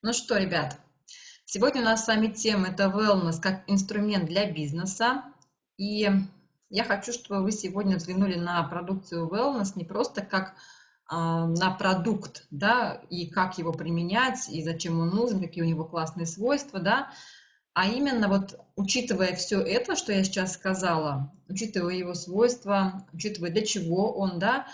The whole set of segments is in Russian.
Ну что, ребят, сегодня у нас с вами тема это wellness как инструмент для бизнеса. И я хочу, чтобы вы сегодня взглянули на продукцию wellness не просто как э, на продукт, да, и как его применять, и зачем он нужен, какие у него классные свойства, да, а именно вот учитывая все это, что я сейчас сказала, учитывая его свойства, учитывая для чего он, да,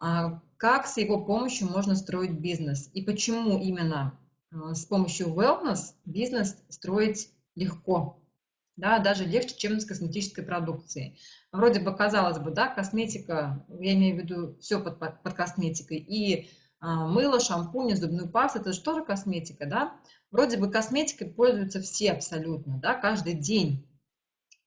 а, как с его помощью можно строить бизнес и почему именно с помощью wellness бизнес строить легко, да, даже легче, чем с косметической продукцией. Вроде бы, казалось бы, да, косметика, я имею в виду все под, под, под косметикой, и а, мыло, шампунь, зубную пасту, это же тоже косметика, да. Вроде бы косметикой пользуются все абсолютно, да, каждый день.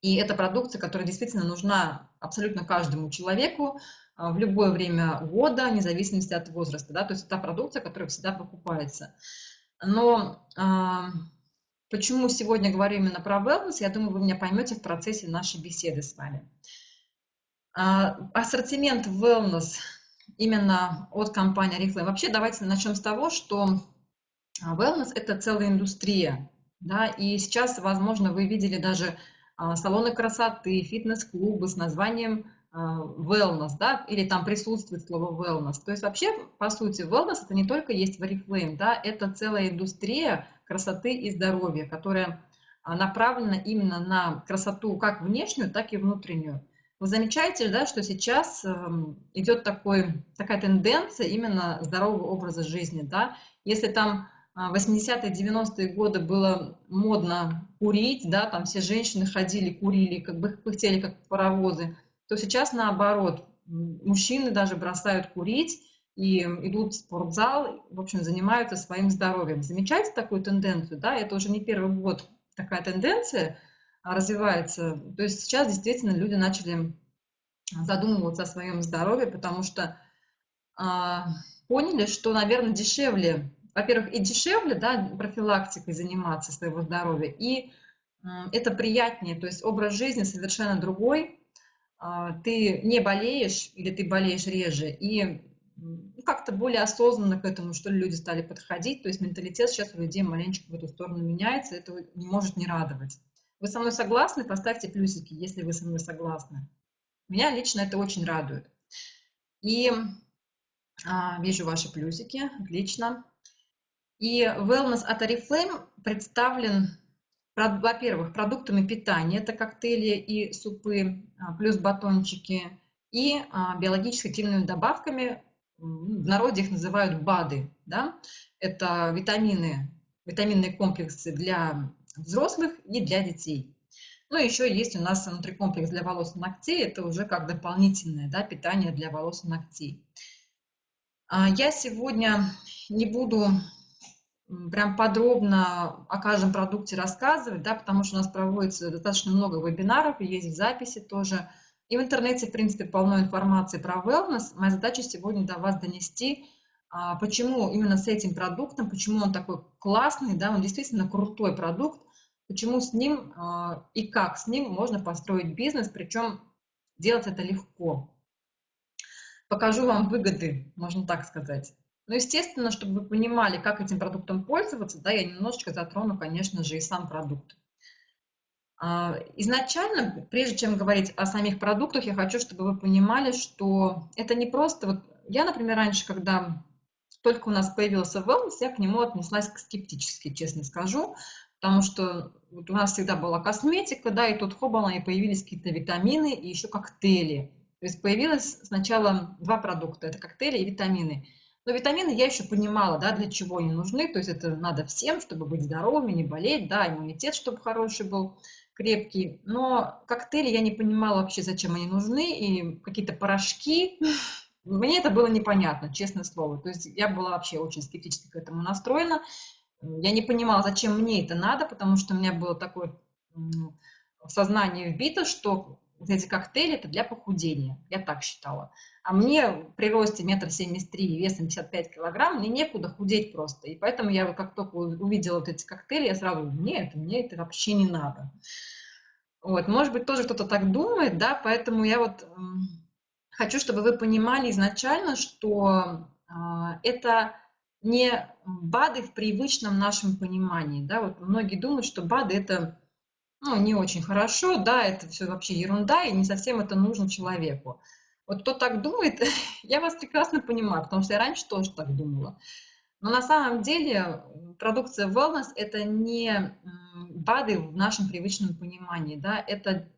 И это продукция, которая действительно нужна абсолютно каждому человеку а, в любое время года, вне зависимости от возраста, да, то есть это продукция, которая всегда покупается. Но э, почему сегодня говорю именно про wellness, я думаю, вы меня поймете в процессе нашей беседы с вами. Э, ассортимент wellness именно от компании Oriflame. Вообще давайте начнем с того, что wellness – это целая индустрия. Да, и сейчас, возможно, вы видели даже салоны красоты, фитнес-клубы с названием wellness, да, или там присутствует слово wellness. То есть вообще, по сути, wellness это не только есть в Oriflame, да, это целая индустрия красоты и здоровья, которая а, направлена именно на красоту как внешнюю, так и внутреннюю. Вы замечаете, да, что сейчас эм, идет такой, такая тенденция именно здорового образа жизни, да, если там 80-е, 90-е годы было модно курить, да, там все женщины ходили, курили, как бы пыхтели, как паровозы, то сейчас наоборот, мужчины даже бросают курить и идут в спортзал, в общем, занимаются своим здоровьем. Замечаете такую тенденцию, да? Это уже не первый год такая тенденция развивается. То есть сейчас действительно люди начали задумываться о своем здоровье, потому что а, поняли, что, наверное, дешевле, во-первых, и дешевле, да, профилактикой заниматься своего здоровья, и это приятнее, то есть образ жизни совершенно другой, а, ты не болеешь или ты болеешь реже, и как-то более осознанно к этому, что ли, люди стали подходить, то есть менталитет сейчас у людей маленечко в эту сторону меняется, это не может не радовать. Вы со мной согласны? Поставьте плюсики, если вы со мной согласны. Меня лично это очень радует. И а, вижу ваши плюсики, отлично. И Wellness от Oriflame представлен во-первых, продуктами питания, это коктейли и супы, а, плюс батончики, и а, биологически активными добавками, в народе их называют БАДы, да? это витамины, витаминные комплексы для взрослых и для детей. Ну, еще есть у нас внутрикомплекс для волос и ногтей, это уже как дополнительное да, питание для волос и ногтей. А, я сегодня не буду прям подробно о каждом продукте рассказывать, да, потому что у нас проводится достаточно много вебинаров, есть в записи тоже. И в интернете, в принципе, полно информации про wellness. Моя задача сегодня до вас донести, а, почему именно с этим продуктом, почему он такой классный, да, он действительно крутой продукт, почему с ним а, и как с ним можно построить бизнес, причем делать это легко. Покажу вам выгоды, можно так сказать. Ну, естественно, чтобы вы понимали, как этим продуктом пользоваться, да, я немножечко затрону, конечно же, и сам продукт. А, изначально, прежде чем говорить о самих продуктах, я хочу, чтобы вы понимали, что это не просто... Вот я, например, раньше, когда только у нас появился wellness, я к нему отнеслась скептически, честно скажу, потому что вот у нас всегда была косметика, да, и тут хобана, и появились какие-то витамины и еще коктейли. То есть появилось сначала два продукта, это коктейли и витамины – но витамины я еще понимала, да, для чего они нужны. То есть это надо всем, чтобы быть здоровыми, не болеть, да, иммунитет, чтобы хороший был, крепкий. Но коктейли я не понимала вообще, зачем они нужны. И какие-то порошки, мне это было непонятно, честное слово. То есть я была вообще очень скептически к этому настроена. Я не понимала, зачем мне это надо, потому что у меня было такое сознание вбито, что эти коктейли это для похудения. Я так считала. А мне при росте метр семьдесят три, весом 55 килограмм, мне некуда худеть просто. И поэтому я как только увидела вот эти коктейли, я сразу, нет, мне это вообще не надо. Вот, может быть, тоже кто-то так думает, да, поэтому я вот э, хочу, чтобы вы понимали изначально, что э, это не БАДы в привычном нашем понимании. Да? Вот многие думают, что БАДы это ну, не очень хорошо, да, это все вообще ерунда, и не совсем это нужно человеку. Вот кто так думает, я вас прекрасно понимаю, потому что я раньше тоже так думала. Но на самом деле продукция wellness – это не БАДы в нашем привычном понимании, да, это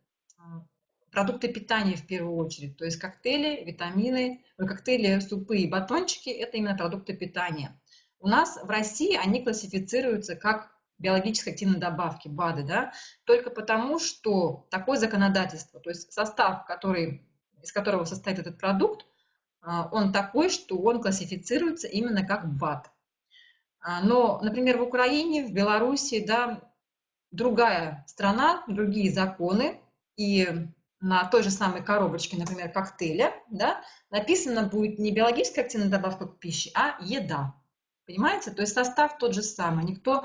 продукты питания в первую очередь, то есть коктейли, витамины, коктейли, супы и батончики – это именно продукты питания. У нас в России они классифицируются как биологически активные добавки, БАДы, да, только потому, что такое законодательство, то есть состав, который, из которого состоит этот продукт, а, он такой, что он классифицируется именно как БАД. А, но, например, в Украине, в Беларуси, да, другая страна, другие законы, и на той же самой коробочке, например, коктейля, да, написано будет не биологическая активная добавка к пище, а еда. Понимаете? То есть состав тот же самый. Никто,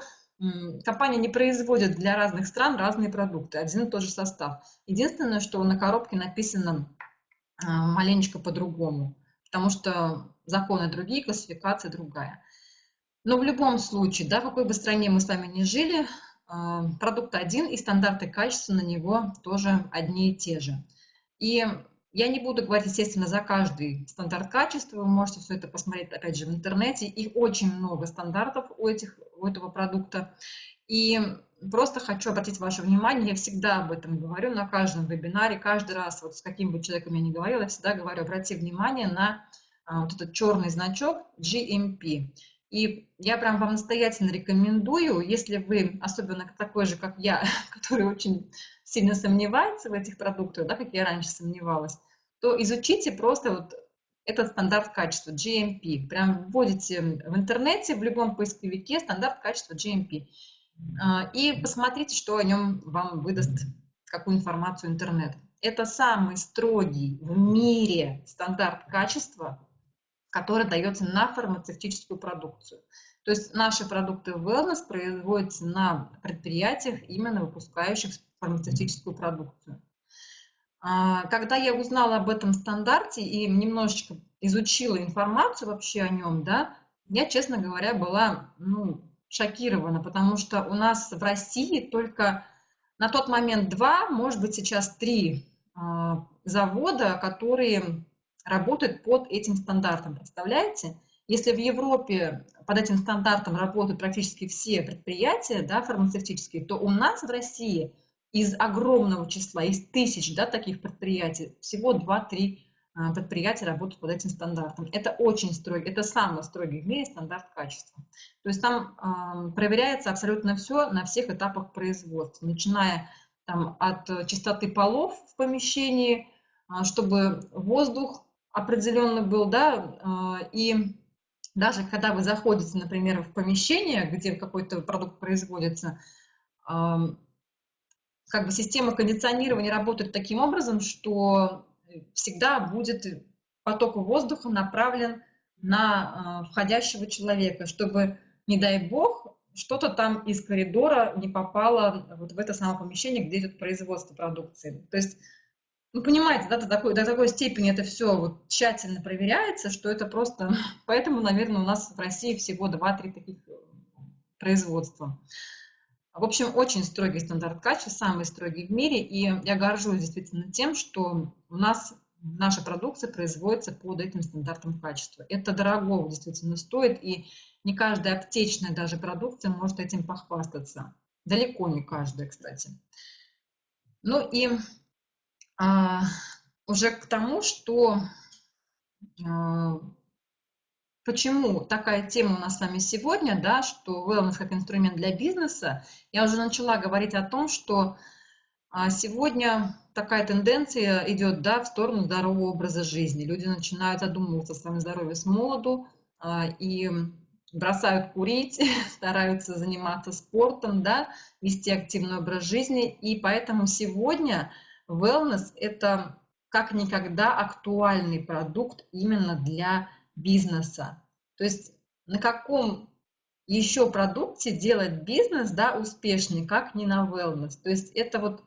компания не производит для разных стран разные продукты, один и тот же состав. Единственное, что на коробке написано маленечко по-другому, потому что законы другие, классификация другая. Но в любом случае, да, в какой бы стране мы с вами ни жили, а, продукт один и стандарты качества на него тоже одни и те же. И я не буду говорить, естественно, за каждый стандарт качества, вы можете все это посмотреть, опять же, в интернете. Их очень много стандартов у, этих, у этого продукта. И просто хочу обратить ваше внимание, я всегда об этом говорю на каждом вебинаре, каждый раз, вот с каким бы человеком я ни говорила, я всегда говорю, обрати внимание на а, вот этот черный значок GMP. И я прям вам настоятельно рекомендую, если вы, особенно такой же, как я, который очень сильно сомневается в этих продуктах, да, как я раньше сомневалась, то изучите просто вот этот стандарт качества GMP. Прям вводите в интернете, в любом поисковике стандарт качества GMP. А, и посмотрите, что о нем вам выдаст, какую информацию интернет. Это самый строгий в мире стандарт качества, который дается на фармацевтическую продукцию. То есть наши продукты wellness производятся на предприятиях, именно выпускающих фармацевтическую продукцию. А, когда я узнала об этом стандарте и немножечко изучила информацию вообще о нем, да, я, честно говоря, была ну, шокирована, потому что у нас в России только на тот момент два, может быть, сейчас три а, завода, которые работают под этим стандартом. Представляете? Если в Европе под этим стандартом работают практически все предприятия да, фармацевтические, то у нас в России из огромного числа, из тысяч да, таких предприятий, всего 2-3 а, предприятия работают под этим стандартом. Это очень строгий, это самый строгий в мире стандарт качества. То есть там э, проверяется абсолютно все на всех этапах производства, начиная там, от чистоты полов в помещении, э, чтобы воздух определенно был, да, э, и даже когда вы заходите, например, в помещение, где какой-то продукт производится, как бы система кондиционирования работает таким образом, что всегда будет поток воздуха направлен на э, входящего человека, чтобы, не дай бог, что-то там из коридора не попало вот в это самое помещение, где идет производство продукции. То есть, ну, понимаете, да, до такой, до такой степени это все вот тщательно проверяется, что это просто... Поэтому, наверное, у нас в России всего 2-3 таких э, производства. В общем, очень строгий стандарт качества, самый строгий в мире, и я горжусь действительно тем, что у нас наша продукция производится под этим стандартом качества. Это дорого действительно стоит, и не каждая аптечная даже продукция может этим похвастаться. Далеко не каждая, кстати. Ну и а, уже к тому, что а, Почему такая тема у нас с вами сегодня, да, что wellness как инструмент для бизнеса? Я уже начала говорить о том, что а, сегодня такая тенденция идет да, в сторону здорового образа жизни. Люди начинают задумываться о своем здоровье с молоду а, и бросают курить, стараются заниматься спортом, да, вести активный образ жизни. И поэтому сегодня wellness – это как никогда актуальный продукт именно для бизнеса. То есть на каком еще продукте делать бизнес да, успешнее, как не на wellness. То есть это вот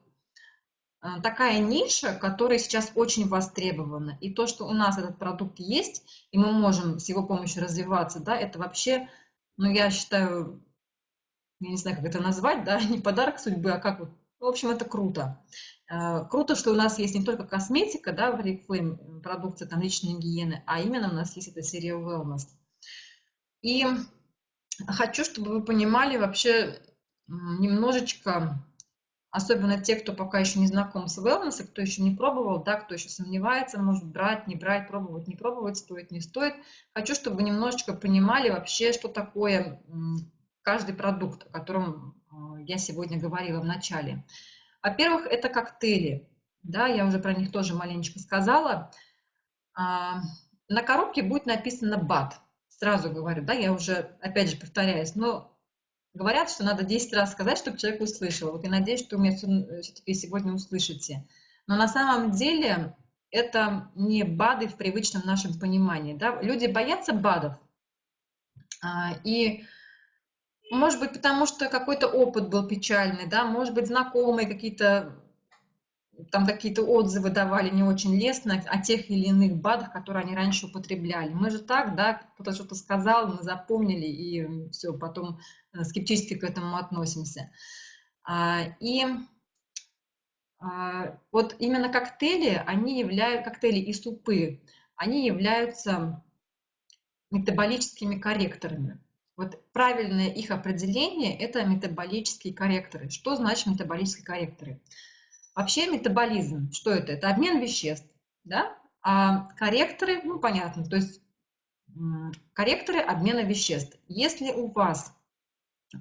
э, такая ниша, которая сейчас очень востребована. И то, что у нас этот продукт есть, и мы можем с его помощью развиваться, да, это вообще, ну, я считаю, я не знаю, как это назвать, да, не подарок судьбы, а как вот, в общем, это круто. Э, круто, что у нас есть не только косметика, да, в Oriflame, продукция там личной гигиены, а именно у нас есть эта серия Wellness. И хочу, чтобы вы понимали вообще немножечко, особенно те, кто пока еще не знаком с wellness, кто еще не пробовал, да, кто еще сомневается, может брать, не брать, пробовать, не пробовать, стоит, не стоит. Хочу, чтобы вы немножечко понимали вообще, что такое каждый продукт, о котором э, я сегодня говорила в начале. Во-первых, это коктейли. Да, я уже про них тоже маленечко сказала. А, на коробке будет написано БАД. Сразу говорю, да, я уже, опять же, повторяюсь, но говорят, что надо 10 раз сказать, чтобы человек услышал. Вот я надеюсь, что вы меня все-таки сегодня услышите. Но на самом деле это не БАДы в привычном нашем понимании. Да? Люди боятся БАДов. А, и может быть, потому что какой-то опыт был печальный, да, может быть, знакомые какие-то там какие-то отзывы давали не очень лестно о тех или иных БАДах, которые они раньше употребляли. Мы же так, да, кто-то что-то сказал, мы запомнили, и все, потом э, скептически к этому относимся. А, и а, вот именно коктейли, они являются, коктейли и супы, они являются метаболическими корректорами. Вот правильное их определение – это метаболические корректоры. Что значит метаболические корректоры? Вообще метаболизм, что это? Это обмен веществ, да? А корректоры, ну понятно, то есть корректоры обмена веществ. Если у вас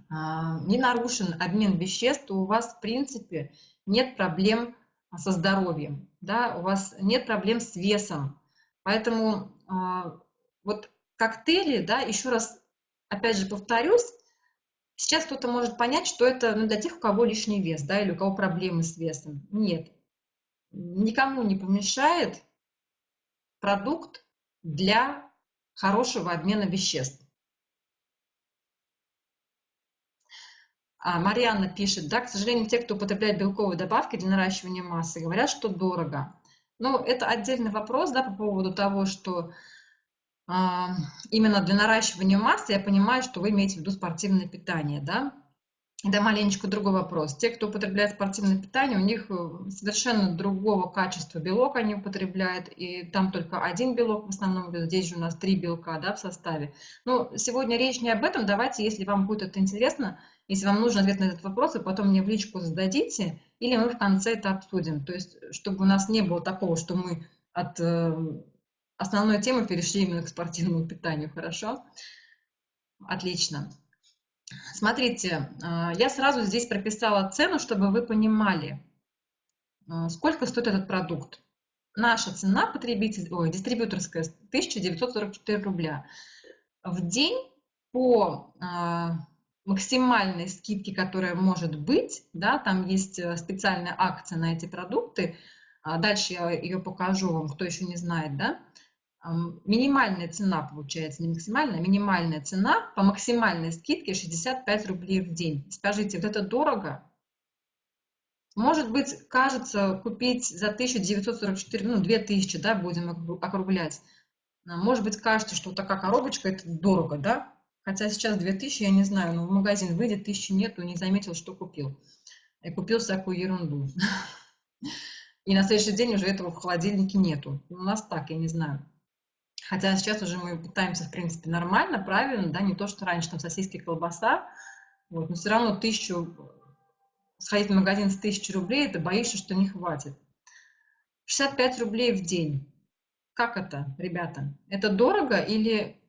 а, не нарушен обмен веществ, то у вас, в принципе, нет проблем со здоровьем, да, у вас нет проблем с весом. Поэтому а, вот коктейли, да, еще раз опять же повторюсь, сейчас кто-то может понять, что это ну, для тех, у кого лишний вес, да, или у кого проблемы с весом. Нет, никому не помешает продукт для хорошего обмена веществ. А Марианна пишет, да, к сожалению, те, кто употребляет белковые добавки для наращивания массы, говорят, что дорого. Но это отдельный вопрос, да, по поводу того, что именно для наращивания массы, я понимаю, что вы имеете в виду спортивное питание, да? Это маленечко другой вопрос. Те, кто употребляет спортивное питание, у них э, совершенно другого качества белок они употребляют, и там только один белок в основном, здесь же у нас три белка да, в составе. Но сегодня речь не об этом, давайте, если вам будет это интересно, если вам нужен ответ на этот вопрос, вы потом мне в личку зададите, или мы в конце это обсудим. То есть, чтобы у нас не было такого, что мы от э, основной темы перешли именно к спортивному питанию, хорошо? Отлично. Смотрите, а, я сразу здесь прописала цену, чтобы вы понимали, а, сколько стоит этот продукт. Наша цена потребитель, ой, дистрибьюторская 1944 рубля. В день по а, максимальной скидке, которая может быть, да, там есть э, специальная акция на эти продукты, дальше я ее покажу вам, кто еще не знает, да, минимальная цена получается, не максимальная, а минимальная цена по максимальной скидке 65 рублей в день. Скажите, вот это дорого? Может быть, кажется, купить за 1944, ну, 2000, да, будем округлять. А, может быть, кажется, что такая коробочка, это дорого, да? Хотя сейчас 2000, я не знаю, но в магазин выйдет, 1000 нету, не заметил, что купил. И купил всякую ерунду. И на следующий день уже этого в холодильнике нету. У нас так, я не знаю. Хотя сейчас уже мы питаемся, в принципе, нормально, правильно, да, не то, что раньше там сосиски, колбаса, вот, но все равно тысячу, сходить в магазин с тысячи рублей, ты боишься, что не хватит. 65 рублей в день. Как это, ребята? Это дорого или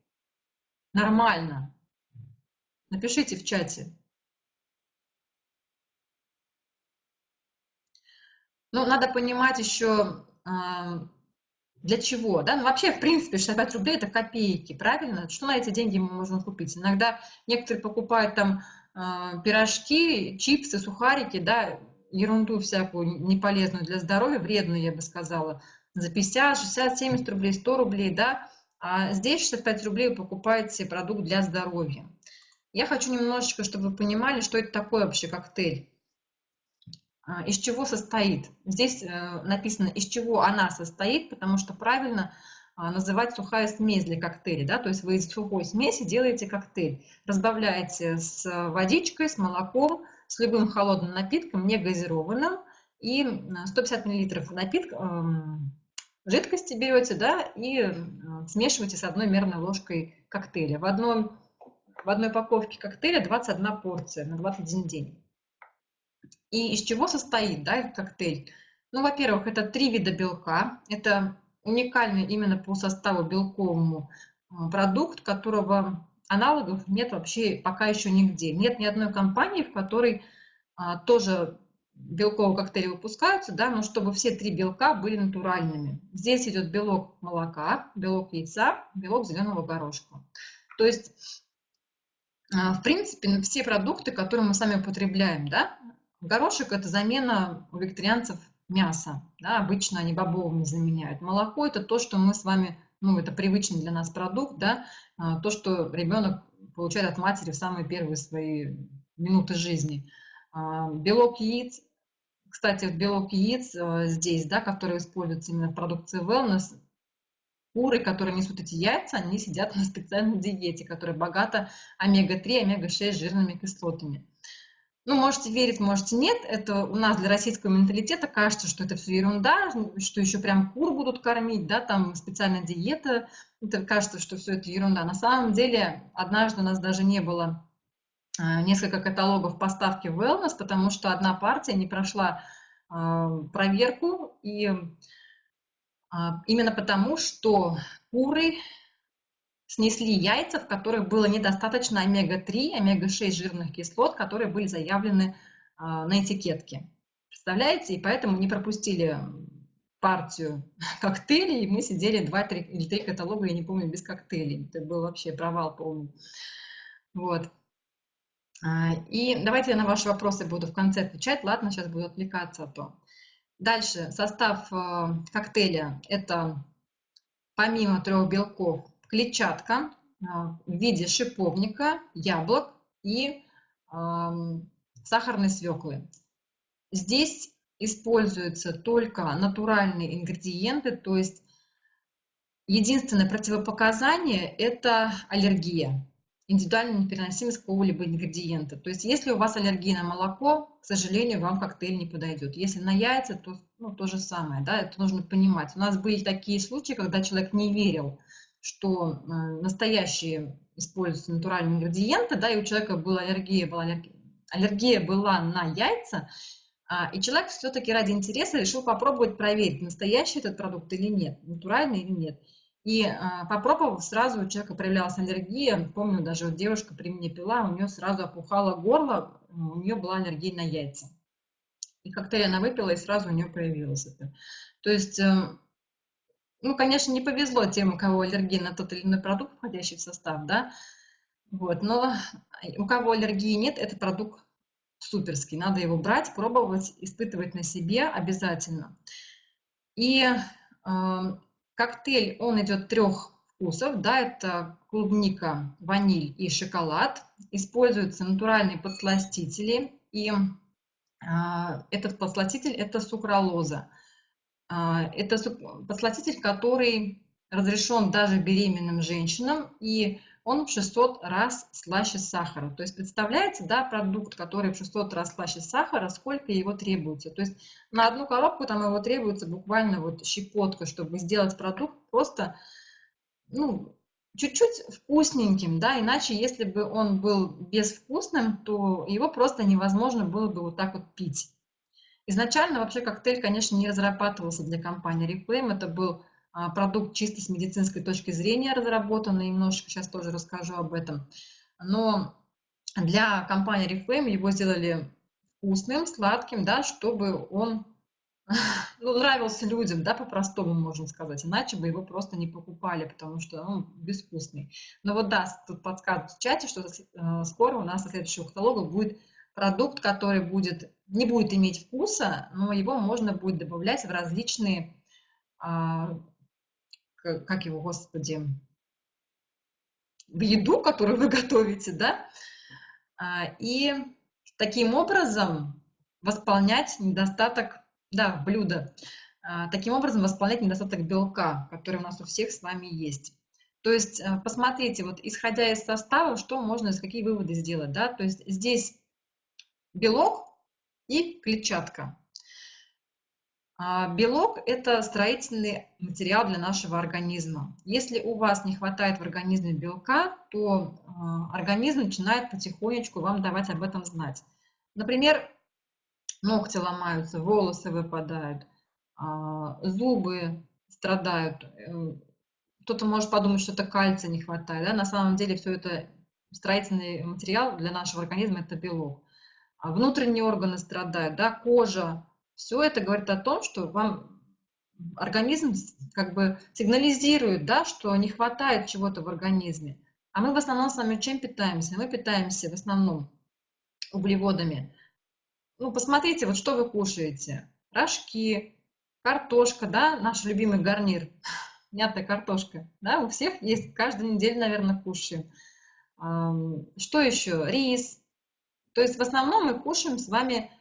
нормально? Напишите в чате. Ну, надо понимать еще, для чего? Да? Ну, вообще, в принципе, 65 рублей – это копейки, правильно? Что на эти деньги мы можем купить? Иногда некоторые покупают там э, пирожки, чипсы, сухарики, да, ерунду всякую неполезную для здоровья, вредную, я бы сказала, за 50, 60, 70 рублей, 100 рублей, да, а здесь 65 рублей вы покупаете продукт для здоровья. Я хочу немножечко, чтобы вы понимали, что это такое вообще коктейль. А, из чего состоит. Здесь э, написано, из чего она состоит, потому что правильно а, называть сухая смесь для коктейля. Да? То есть вы из сухой смеси делаете коктейль. Разбавляете с водичкой, с молоком, с любым холодным напитком, не газированным. И 150 мл напитка, эм, жидкости берете да, и э, смешиваете с одной мерной ложкой коктейля. В, одном, в одной упаковке коктейля 21 порция на 21 день. И из чего состоит да, этот коктейль? Ну, во-первых, это три вида белка. Это уникальный именно по составу белковому э, продукт, которого аналогов нет вообще пока еще нигде. Нет ни одной компании, в которой а, тоже белковые коктейли выпускаются, да, но чтобы все три белка были натуральными. Здесь идет белок молока, белок яйца, белок зеленого горошка. То есть, а, в принципе, все продукты, которые мы сами употребляем, да, горошек – это замена у вегетарианцев мяса, да, обычно они бобовыми заменяют. Молоко – это то, что мы с вами, ну, это привычный для нас продукт, да, а, то, что ребенок получает от матери в самые первые свои минуты жизни – а, белок яиц, кстати, белок яиц э, здесь, да, который используется именно в продукции wellness, куры, которые несут эти яйца, они сидят на специальной диете, которая богата омега-3, омега-6 жирными кислотами. Ну, можете верить, можете нет. Это у нас для российского менталитета кажется, что это все ерунда, что еще прям кур будут кормить, да, там специальная диета. Это кажется, что все это ерунда. На самом деле, однажды у нас даже не было Э, несколько каталогов поставки wellness, потому что одна партия не прошла э, проверку, и а, именно потому, что куры снесли яйца, в которых было недостаточно омега-3, омега-6 жирных кислот, которые были заявлены а, на этикетке. Представляете? И поэтому не пропустили партию коктейлей, и мы сидели 2 3, или 3 каталога, я не помню, без коктейлей. Это был вообще провал полный. Вот. А, и давайте я на ваши вопросы буду в конце отвечать. Ладно, сейчас буду отвлекаться, а то. Дальше, состав э, коктейля – это помимо трех белков клетчатка э, в виде шиповника, яблок и сахарной свеклы. Здесь используются только натуральные ингредиенты, то есть единственное противопоказание – это аллергия индивидуальная непереносимость какого-либо ингредиента. То есть если у вас аллергия на молоко, к сожалению, вам коктейль не подойдет. Если на яйца, то ну, то же самое, да, это нужно понимать. У нас были такие случаи, когда человек не верил, что э, настоящие используются натуральные ингредиенты, да, и у человека была аллергия, была аллергия, аллергия была на яйца, а, и человек все-таки ради интереса решил попробовать проверить, настоящий этот продукт или нет, натуральный или нет. И а, попробовав, сразу у человека проявлялась аллергия. Помню, даже вот девушка при мне пила, у нее сразу опухало горло, у нее была аллергия на яйца. И коктейль она выпила, и сразу у нее проявилось это. То есть, э, ну, конечно, не повезло тем, у кого аллергия на тот или иной продукт, входящий в состав, да, вот, но у кого аллергии нет, этот продукт суперский, надо его брать, пробовать, испытывать на себе обязательно. И э, Коктейль, он идет трех вкусов, да, это клубника, ваниль и шоколад. Используются натуральные подсластители, и а, этот подсластитель – это сукралоза. А, это подсластитель, который разрешен даже беременным женщинам, и он в 600 раз слаще сахара. То есть представляете, да, продукт, который в 600 раз слаще сахара, сколько его требуется. То есть на одну коробку там его требуется буквально вот щепотка, чтобы сделать продукт просто, ну, чуть-чуть вкусненьким, да, иначе если бы он был безвкусным, то его просто невозможно было бы вот так вот пить. Изначально вообще коктейль, конечно, не разрабатывался для компании Reflame, это был а, продукт чисто с медицинской точки зрения разработанный, немножечко сейчас тоже расскажу об этом. Но для компании Reflame его сделали вкусным, сладким, да, чтобы он ну, нравился людям, да, по-простому можно сказать, иначе бы его просто не покупали, потому что он безвкусный. Но вот да, тут подсказывают в чате, что э, скоро у нас на следующего каталога будет продукт, который будет, не будет иметь вкуса, но его можно будет добавлять в различные а, как его, господи, в еду, которую вы готовите, да, а, и таким образом восполнять недостаток, да, блюда, а, таким образом восполнять недостаток белка, который у нас у всех с вами есть. То есть э, посмотрите, вот исходя из состава, что можно, какие выводы сделать, да, то есть здесь белок и клетчатка. А белок – это строительный материал для нашего организма. Если у вас не хватает в организме белка, то а, организм начинает потихонечку вам давать об этом знать. Например, ногти ломаются, волосы выпадают, а, зубы страдают. Э, кто-то может подумать, что это кальция не хватает. Да? На самом деле все это строительный материал для нашего организма – это белок. Внутренние органы страдают, да? кожа, все это говорит о том, что вам организм как бы сигнализирует, да, что не хватает чего-то в организме. А мы в основном с вами чем питаемся? Мы питаемся в основном углеводами. Ну, посмотрите, вот что вы кушаете. Рожки, картошка, да, наш любимый гарнир, мятая картошка, да, у всех есть, каждую неделю, наверное, кушаем. Что еще? Рис. То есть в основном мы кушаем с вами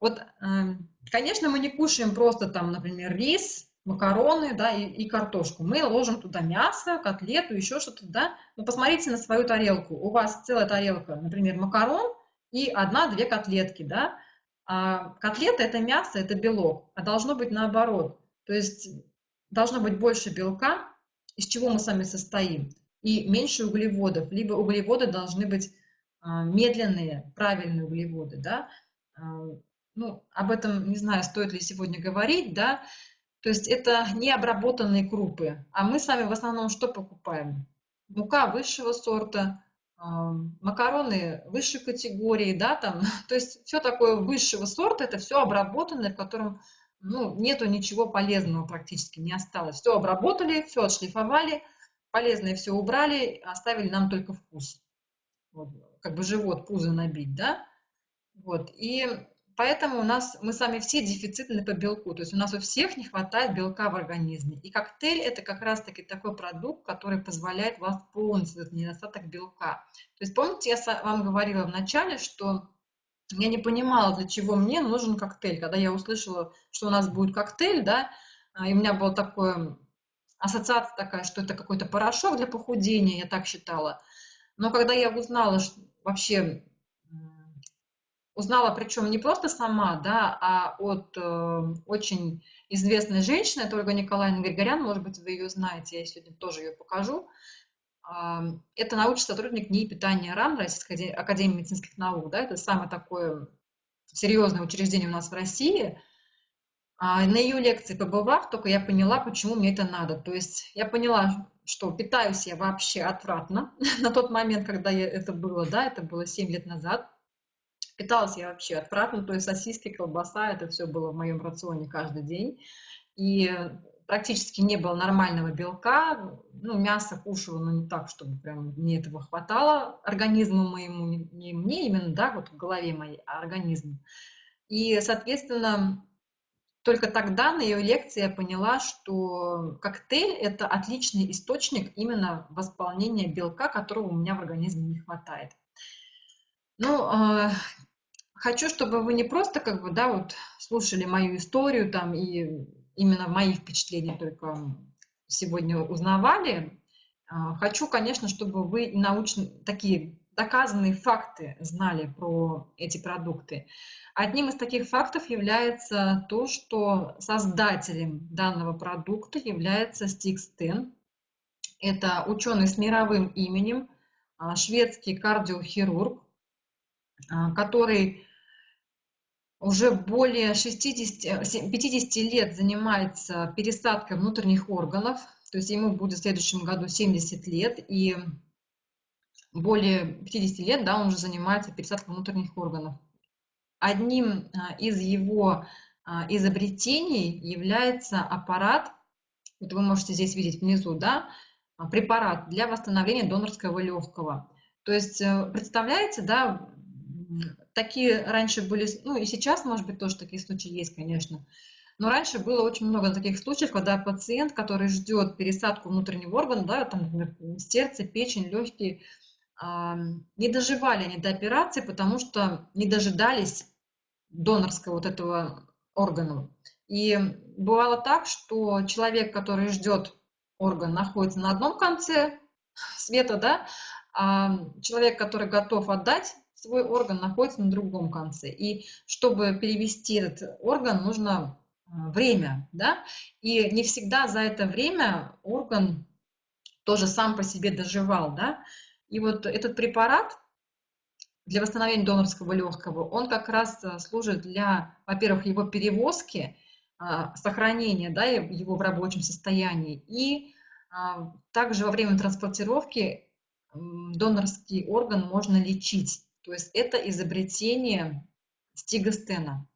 вот, эм, конечно, мы не кушаем просто там, например, рис, макароны, да, и, и картошку. Мы ложим туда мясо, котлету, еще что-то, да. Но посмотрите на свою тарелку. У вас целая тарелка, например, макарон и одна-две котлетки, да. А котлета – это мясо, это белок, а должно быть наоборот. То есть должно быть больше белка, из чего мы сами состоим, и меньше углеводов. Либо углеводы должны быть медленные, правильные углеводы, да. А, ну, об этом не знаю, стоит ли сегодня говорить, да, то есть это не обработанные крупы, а мы с вами в основном что покупаем? Мука высшего сорта, макароны высшей категории, да, там, то есть все такое высшего сорта, это все обработанное, в котором, ну, нету ничего полезного практически, не осталось. Все обработали, все отшлифовали, полезное все убрали, оставили нам только вкус. Вот, как бы живот, пузо набить, да, вот, и Поэтому у нас, мы сами все дефицитны по белку, то есть у нас у всех не хватает белка в организме. И коктейль – это как раз-таки такой продукт, который позволяет восполнить этот недостаток белка. То есть помните, я вам говорила в начале, что я не понимала, для чего мне нужен коктейль. Когда я услышала, что у нас будет коктейль, да, а, и у меня была такая ассоциация такая, что это какой-то порошок для похудения, я так считала. Но когда я узнала что вообще узнала, причем не просто сама, да, а от э, очень известной женщины, это Ольга Николаевна Григорян, может быть, вы ее знаете, я сегодня тоже ее покажу. Э, это научный сотрудник НИИ питания РАН, Российской академии медицинских наук, да, это самое такое серьезное учреждение у нас в России. А на ее лекции побывав, только я поняла, почему мне это надо. То есть я поняла, что питаюсь я вообще отвратно на тот момент, когда я, это было, да, это было 7 лет назад. Питалась я вообще отвратно, то есть сосиски, колбаса, это все было в моем рационе каждый день. И практически не было нормального белка, ну, мясо кушала, но не так, чтобы прям мне этого хватало организму моему, не мне именно, да, вот в голове моей, а организму. И, соответственно, только тогда на ее лекции я поняла, что коктейль – это отличный источник именно восполнения белка, которого у меня в организме не хватает. Ну, а, хочу, чтобы вы не просто как бы, да, вот слушали мою историю там и именно мои впечатления только сегодня узнавали. А, хочу, конечно, чтобы вы научно такие доказанные факты знали про эти продукты. Одним из таких фактов является то, что создателем данного продукта является Стикс Тен. Это ученый с мировым именем, а, шведский кардиохирург, а, который уже более 60, 50 лет занимается пересадкой внутренних органов, то есть ему будет в следующем году 70 лет, и более 50 лет да, он уже занимается пересадкой внутренних органов. Одним а, из его а, изобретений является аппарат, вот вы можете здесь видеть внизу, да, препарат для восстановления донорского легкого. То есть, э, представляете, да, такие раньше были, ну и сейчас, может быть, тоже такие случаи есть, конечно. Но раньше было очень много таких случаев, когда пациент, который ждет пересадку внутреннего органа, да, там, например, сердце, печень, легкие, не доживали они до операции, потому что не дожидались донорского вот этого органа. И бывало так, что человек, который ждет орган, находится на одном конце света, да, а человек, который готов отдать свой орган, находится на другом конце. И чтобы перевести этот орган, нужно а, время, да, и не всегда за это время орган тоже сам по себе доживал, да. И вот этот препарат для восстановления донорского легкого, он как раз а, служит для, во-первых, его перевозки, а, сохранения да, его в рабочем состоянии, и также во время транспортировки донорский орган можно лечить. То есть это изобретение стигостена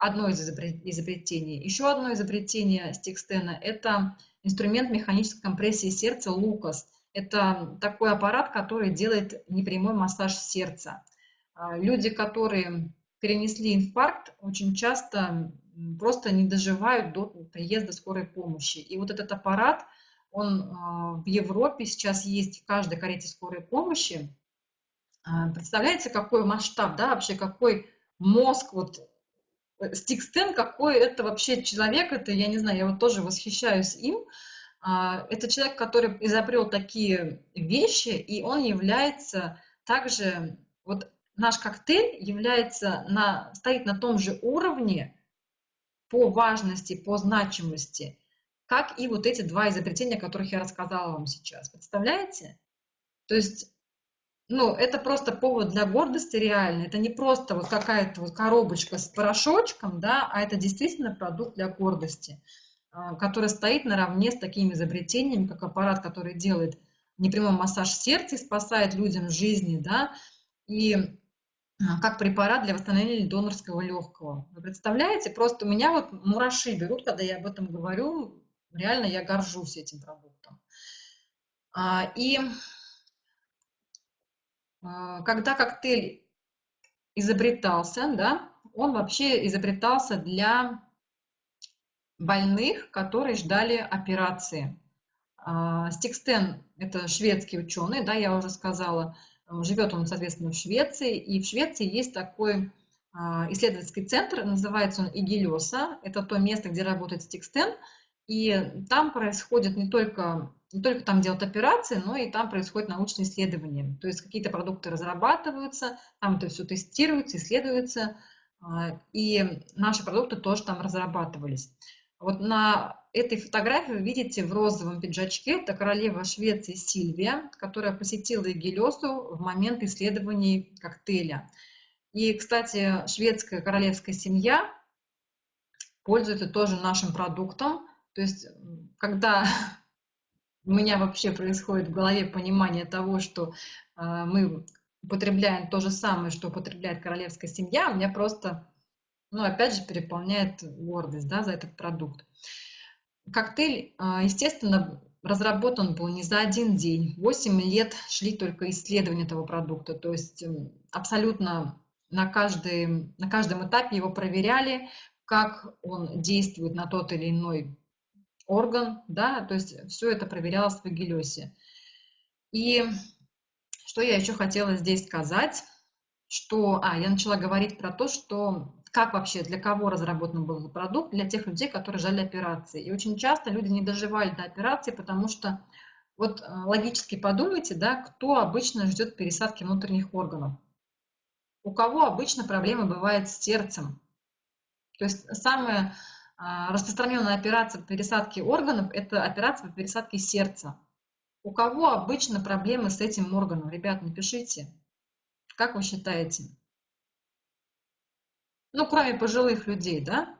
одно из изобретений. Еще одно изобретение Стикстена – это инструмент механической компрессии сердца Лукас. Это такой аппарат, который делает непрямой массаж сердца. А, люди, которые перенесли инфаркт, очень часто просто не доживают до приезда скорой помощи. И вот этот аппарат, он а, в Европе сейчас есть в каждой карете скорой помощи. А, представляете, какой масштаб, да, вообще какой мозг вот Стикстен, какой это вообще человек, это, я не знаю, я вот тоже восхищаюсь им. А, это человек, который изобрел такие вещи, и он является также, вот наш коктейль является на, стоит на том же уровне по важности, по значимости, как и вот эти два изобретения, о которых я рассказала вам сейчас. Представляете? То есть ну, это просто повод для гордости реально. Это не просто вот какая-то вот коробочка с порошочком, да, а это действительно продукт для гордости, который стоит наравне с такими изобретениями, как аппарат, который делает непрямой массаж сердца и спасает людям жизни, да, и а, как препарат для восстановления донорского легкого. Вы представляете? Просто у меня вот мураши берут, когда я об этом говорю. Реально я горжусь этим продуктом. А, и а, когда коктейль изобретался, да, он вообще изобретался для больных, которые ждали операции. А, Стикстен – это шведский ученый, да, я уже сказала, живет он, соответственно, в Швеции, и в Швеции есть такой а, исследовательский центр, называется он Игелеса, это то место, где работает Стикстен, и там происходит не только не только там делают операции, но и там происходит научное исследование. То есть какие-то продукты разрабатываются, там это все тестируется, исследуется, а, и наши продукты тоже там разрабатывались. Вот на этой фотографии вы видите в розовом пиджачке, это королева Швеции Сильвия, которая посетила Егелесу в момент исследований коктейля. И, кстати, шведская королевская семья пользуется тоже нашим продуктом. То есть, когда у меня вообще происходит в голове понимание того, что э, мы употребляем то же самое, что употребляет королевская семья, у меня просто, ну, опять же, переполняет гордость, да, за этот продукт. Коктейль, э, естественно, разработан был не за один день. Восемь лет шли только исследования этого продукта, то есть абсолютно на, каждый, на каждом этапе его проверяли, как он действует на тот или иной орган, да, то есть все это проверялось в Агилесе. И что я еще хотела здесь сказать, что, а, я начала говорить про то, что как вообще, для кого разработан был продукт, для тех людей, которые ждали операции. И очень часто люди не доживали до операции, потому что, вот э, логически подумайте, да, кто обычно ждет пересадки внутренних органов. У кого обычно проблемы бывают с сердцем. То есть самое а, распространенная операция по пересадке органов – это операция по пересадке сердца. У кого обычно проблемы с этим органом? Ребят, напишите. Как вы считаете? Ну, кроме пожилых людей, да?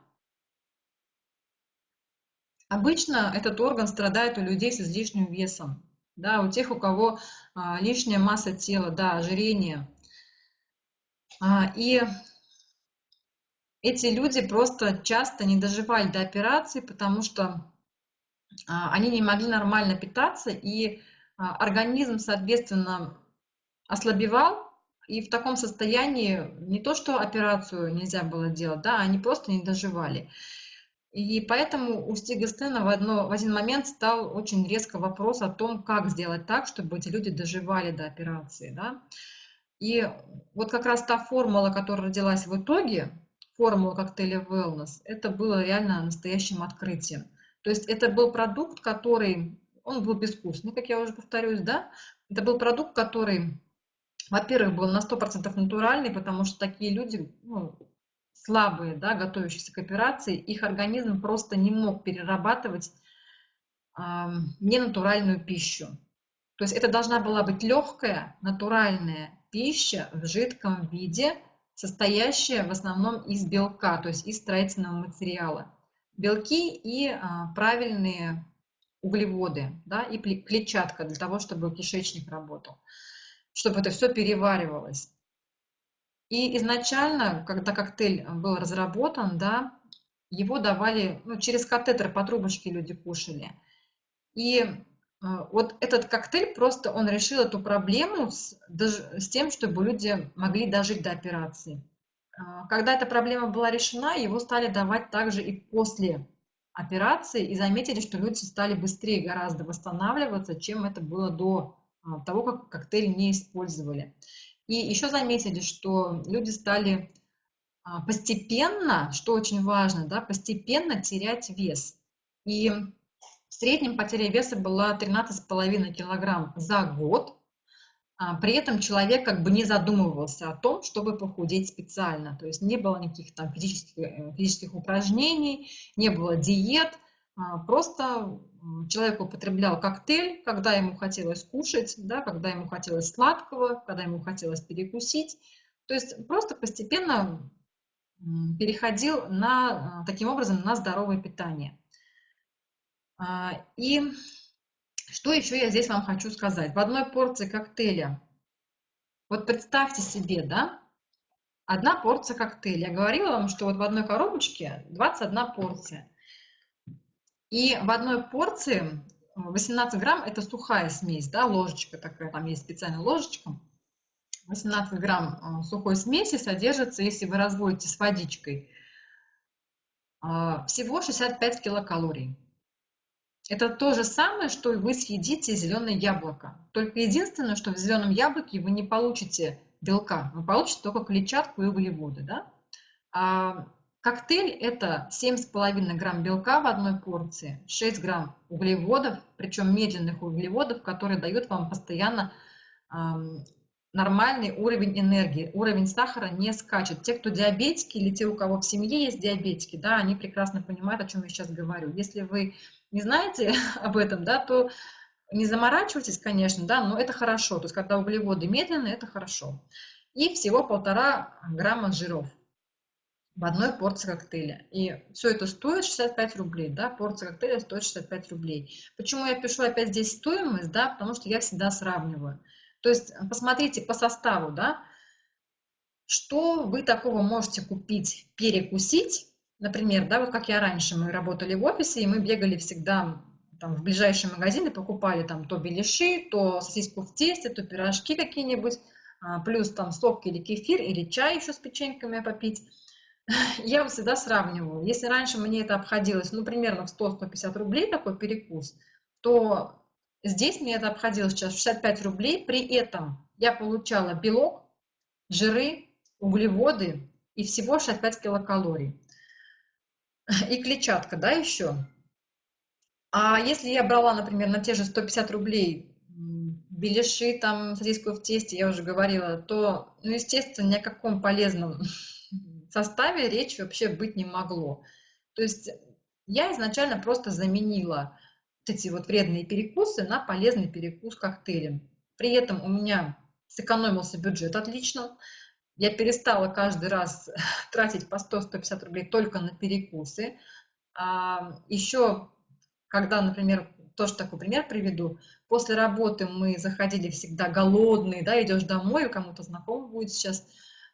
Обычно этот орган страдает у людей с излишним весом. Да, у тех, у кого а, лишняя масса тела, да, ожирение. А, и эти люди просто часто не доживали до операции, потому что а, они не могли нормально питаться, и а, организм, соответственно, ослабевал, и в таком состоянии не то, что операцию нельзя было делать, да, они просто не доживали. И поэтому у Стига Стена в, одно, в один момент стал очень резко вопрос о том, как сделать так, чтобы эти люди доживали до операции. Да? И вот как раз та формула, которая родилась в итоге, формулу коктейля Wellness, это было реально настоящим открытием. То есть это был продукт, который, он был безвкусный, как я уже повторюсь, да, это был продукт, который, во-первых, был на 100% натуральный, потому что такие люди, ну, слабые, да, готовящиеся к операции, их организм просто не мог перерабатывать э, ненатуральную пищу. То есть это должна была быть легкая, натуральная пища в жидком виде, состоящая в основном из белка, то есть из строительного материала. Белки и а, правильные углеводы, да, и клетчатка для того, чтобы кишечник работал, чтобы это все переваривалось. И изначально, когда коктейль был разработан, да, его давали, ну, через катетер по трубочке люди кушали. И а, вот этот коктейль просто, он решил эту проблему с, с тем, чтобы люди могли дожить до операции. А, когда эта проблема была решена, его стали давать также и после операции, и заметили, что люди стали быстрее гораздо восстанавливаться, чем это было до того, как коктейль не использовали. И еще заметили, что люди стали постепенно, что очень важно, да, постепенно терять вес. И в среднем потеря веса была 13,5 килограмм за год. А, при этом человек как бы не задумывался о том, чтобы похудеть специально. То есть не было никаких там физических, э, физических упражнений, не было диет. А, просто человек употреблял коктейль, когда ему хотелось кушать, да, когда ему хотелось сладкого, когда ему хотелось перекусить. То есть просто постепенно переходил на, таким образом на здоровое питание. А, и что еще я здесь вам хочу сказать? В одной порции коктейля, вот представьте себе, да, одна порция коктейля. Я говорила вам, что вот в одной коробочке 21 порция. И в одной порции 18 грамм это сухая смесь, да, ложечка такая, там есть специальная ложечка. 18 грамм а, сухой смеси содержится, если вы разводите с водичкой, а, всего 65 килокалорий. Это то же самое, что и вы съедите зеленое яблоко. Только единственное, что в зеленом яблоке вы не получите белка, вы получите только клетчатку и углеводы. Да? А коктейль – это 7,5 грамм белка в одной порции, 6 грамм углеводов, причем медленных углеводов, которые дают вам постоянно нормальный уровень энергии, уровень сахара не скачет. Те, кто диабетики или те, у кого в семье есть диабетики, да, они прекрасно понимают, о чем я сейчас говорю. Если вы не знаете об этом, да, то не заморачивайтесь, конечно, да, но это хорошо. То есть, когда углеводы медленные, это хорошо. И всего полтора грамма жиров в одной порции коктейля. И все это стоит 65 рублей, да, порция коктейля стоит 65 рублей. Почему я пишу опять здесь стоимость, да, потому что я всегда сравниваю. То есть посмотрите по составу, да, что вы такого можете купить, перекусить, например, да, вот как я раньше, мы работали в офисе, и мы бегали всегда там, в ближайшие магазины, покупали там то беляши, то сосиску в тесте, то пирожки какие-нибудь, а, плюс там сок или кефир, или чай еще с печеньками попить. Я всегда сравниваю. Если раньше мне это обходилось, ну, примерно в 100-150 рублей такой перекус, то Здесь мне это обходилось сейчас 65 рублей, при этом я получала белок, жиры, углеводы и всего 65 килокалорий. И клетчатка, да, еще. А если я брала, например, на те же 150 рублей беляши, там, сосиску в тесте, я уже говорила, то, ну, естественно, ни о каком полезном составе речи вообще быть не могло. То есть я изначально просто заменила эти вот вредные перекусы на полезный перекус коктейлем. При этом у меня сэкономился бюджет отлично. Я перестала каждый раз тратить по 100-150 рублей только на перекусы. А еще, когда, например, тоже такой пример приведу, после работы мы заходили всегда голодные, да, идешь домой, у кому-то знакомый будет сейчас,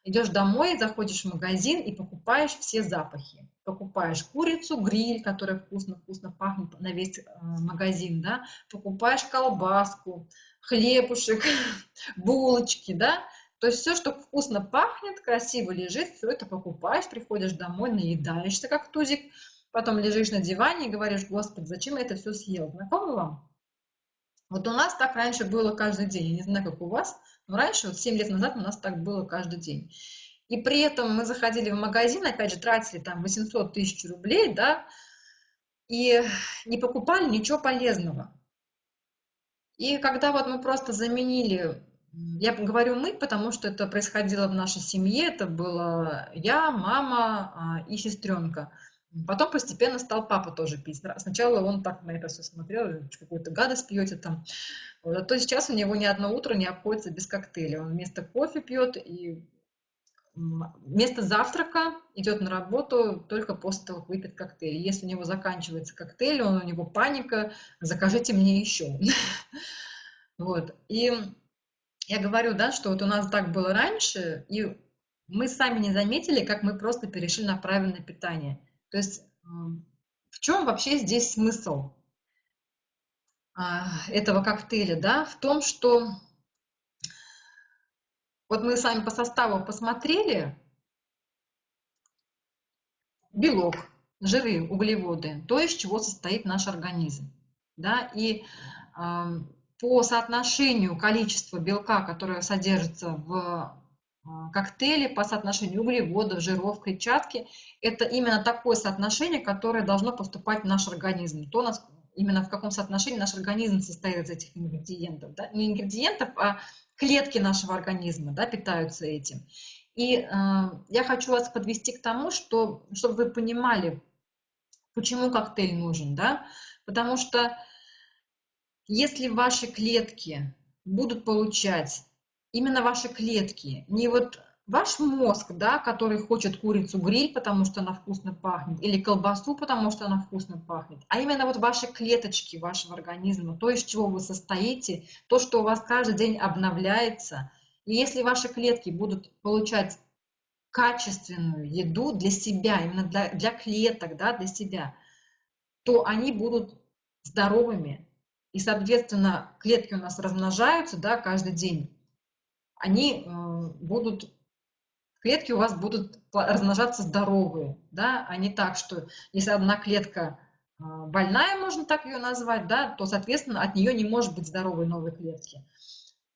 идешь домой, заходишь в магазин и покупаешь все запахи. Покупаешь курицу, гриль, которая вкусно-вкусно пахнет на весь э, магазин, да, покупаешь колбаску, хлебушек, булочки, да, то есть все, что вкусно пахнет, красиво лежит, все это покупаешь, приходишь домой, наедаешься как тузик, потом лежишь на диване и говоришь, господи, зачем я это все съел? Знакомо вам? Вот у нас так раньше было каждый день, я не знаю, как у вас, но раньше, вот 7 лет назад у нас так было каждый день. И при этом мы заходили в магазин, опять же, тратили там 800 тысяч рублей, да, и не покупали ничего полезного. И когда вот мы просто заменили, я говорю мы, потому что это происходило в нашей семье, это было я, мама а, и сестренка. Потом постепенно стал папа тоже пить. Сначала он так на это все смотрел, какую-то гадость пьете там. Вот. А то сейчас у него ни одно утро не обходится без коктейля. Он вместо кофе пьет и вместо завтрака идет на работу только после того, как выпьет коктейль. Если у него заканчивается коктейль, он, у него паника, закажите мне еще. Вот. И я говорю, да, что вот у нас так было раньше, и мы сами не заметили, как мы просто перешли на правильное питание. То есть в чем вообще здесь смысл а, этого коктейля? Да? В том, что вот мы с вами по составу посмотрели. Белок, жиры, углеводы, то, из чего состоит наш организм. Да? И по соотношению количества белка, которое содержится в а, коктейле, по соотношению углеводов, жиров, клетчатки, это именно такое соотношение, которое должно поступать в наш организм. То, именно в каком соотношении наш организм состоит из этих ингредиентов. Да? Не ингредиентов, а клетки нашего организма да, питаются этим. И э, я хочу вас подвести к тому, что, чтобы вы понимали, почему коктейль нужен. Да? Потому что если ваши клетки будут получать, именно ваши клетки, не вот ваш мозг, да, который хочет курицу гриль, потому что она вкусно пахнет, или колбасу, потому что она вкусно пахнет, а именно вот ваши клеточки вашего организма, то, из чего вы состоите, то, что у вас каждый день обновляется. И если ваши клетки будут получать качественную еду для себя, именно для, для клеток, да, для себя, то они будут здоровыми. И, соответственно, клетки у нас размножаются да, каждый день. Они будут клетки у вас будут размножаться здоровые, да, а не так, что если одна клетка а, больная, можно так ее назвать, да, то, соответственно, от нее не может быть здоровой новой клетки.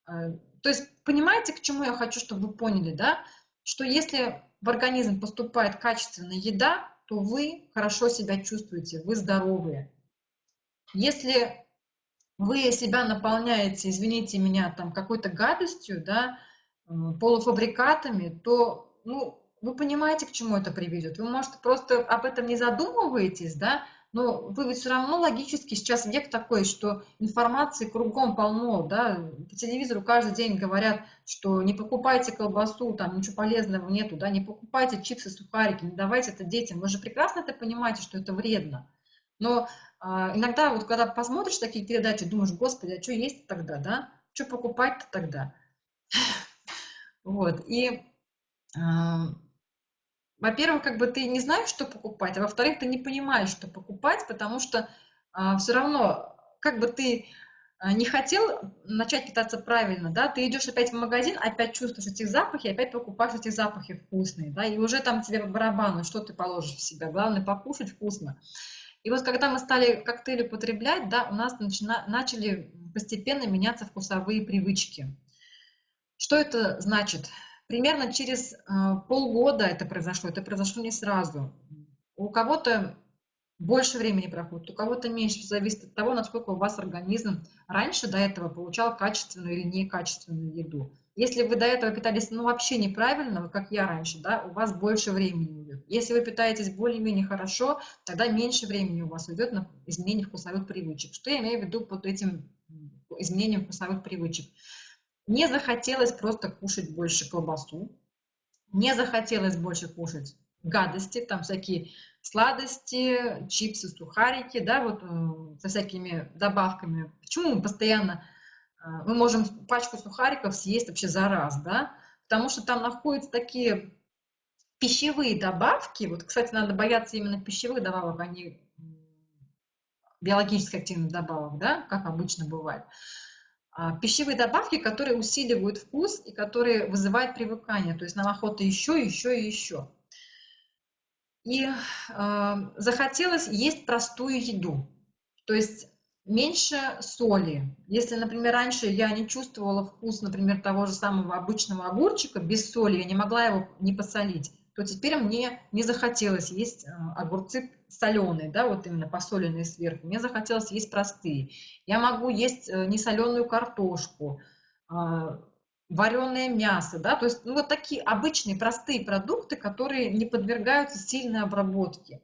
А, то есть, понимаете, к чему я хочу, чтобы вы поняли, да, что если в организм поступает качественная еда, то вы хорошо себя чувствуете, вы здоровые. Если вы себя наполняете, извините меня, там какой-то гадостью, да, полуфабрикатами, то, ну, вы понимаете, к чему это приведет. Вы, может, просто об этом не задумываетесь, да, но вы ведь все равно логически, сейчас век такой, что информации кругом полно, да, по телевизору каждый день говорят, что не покупайте колбасу, там ничего полезного нету, да, не покупайте чипсы, сухарики, не давайте это детям. Вы же прекрасно это понимаете, что это вредно. Но иногда вот когда посмотришь такие передачи, думаешь, господи, а что есть тогда, да? Что покупать-то тогда? Вот, и, во-первых, как бы ты не знаешь, что покупать, а во-вторых, ты не понимаешь, что покупать, потому что а, все равно, как бы ты а, не хотел начать питаться правильно, да, ты идешь опять в магазин, опять чувствуешь эти запахи, опять покупаешь эти запахи вкусные, да, и уже там тебе барабану, что ты положишь в себя, главное покушать вкусно. И вот когда мы стали коктейли употреблять, да, у нас начина, начали постепенно меняться вкусовые привычки. Что это значит? Примерно через э, полгода это произошло, это произошло не сразу. У кого-то больше времени проходит, у кого-то меньше, зависит от того, насколько у вас организм раньше до этого получал качественную или некачественную еду. Если вы до этого питались ну, вообще неправильно, как я раньше, да, у вас больше времени уйдет. Если вы питаетесь более-менее хорошо, тогда меньше времени у вас уйдет на изменение вкусовых привычек. Что я имею в виду под этим изменением вкусовых привычек? Не захотелось просто кушать больше колбасу, не захотелось больше кушать гадости, там всякие сладости, чипсы, сухарики, да, вот э, со всякими добавками. Почему мы постоянно, мы можем пачку сухариков съесть вообще за раз, да? Потому что там находятся такие пищевые добавки, вот, кстати, надо бояться именно пищевых добавок, а не биологически активных добавок, да, как обычно бывает. А, пищевые добавки, которые усиливают вкус и которые вызывают привыкание. То есть нам охота еще, еще и еще. И э, захотелось есть простую еду. То есть меньше соли. Если, например, раньше я не чувствовала вкус, например, того же самого обычного огурчика без соли, я не могла его не посолить, то теперь мне не захотелось есть э, огурцы соленые, да, вот именно посоленные сверху. Мне захотелось есть простые. Я могу есть э, несоленую картошку, а, вареное мясо, да, то есть ну, вот такие обычные простые продукты, которые не подвергаются сильной обработке.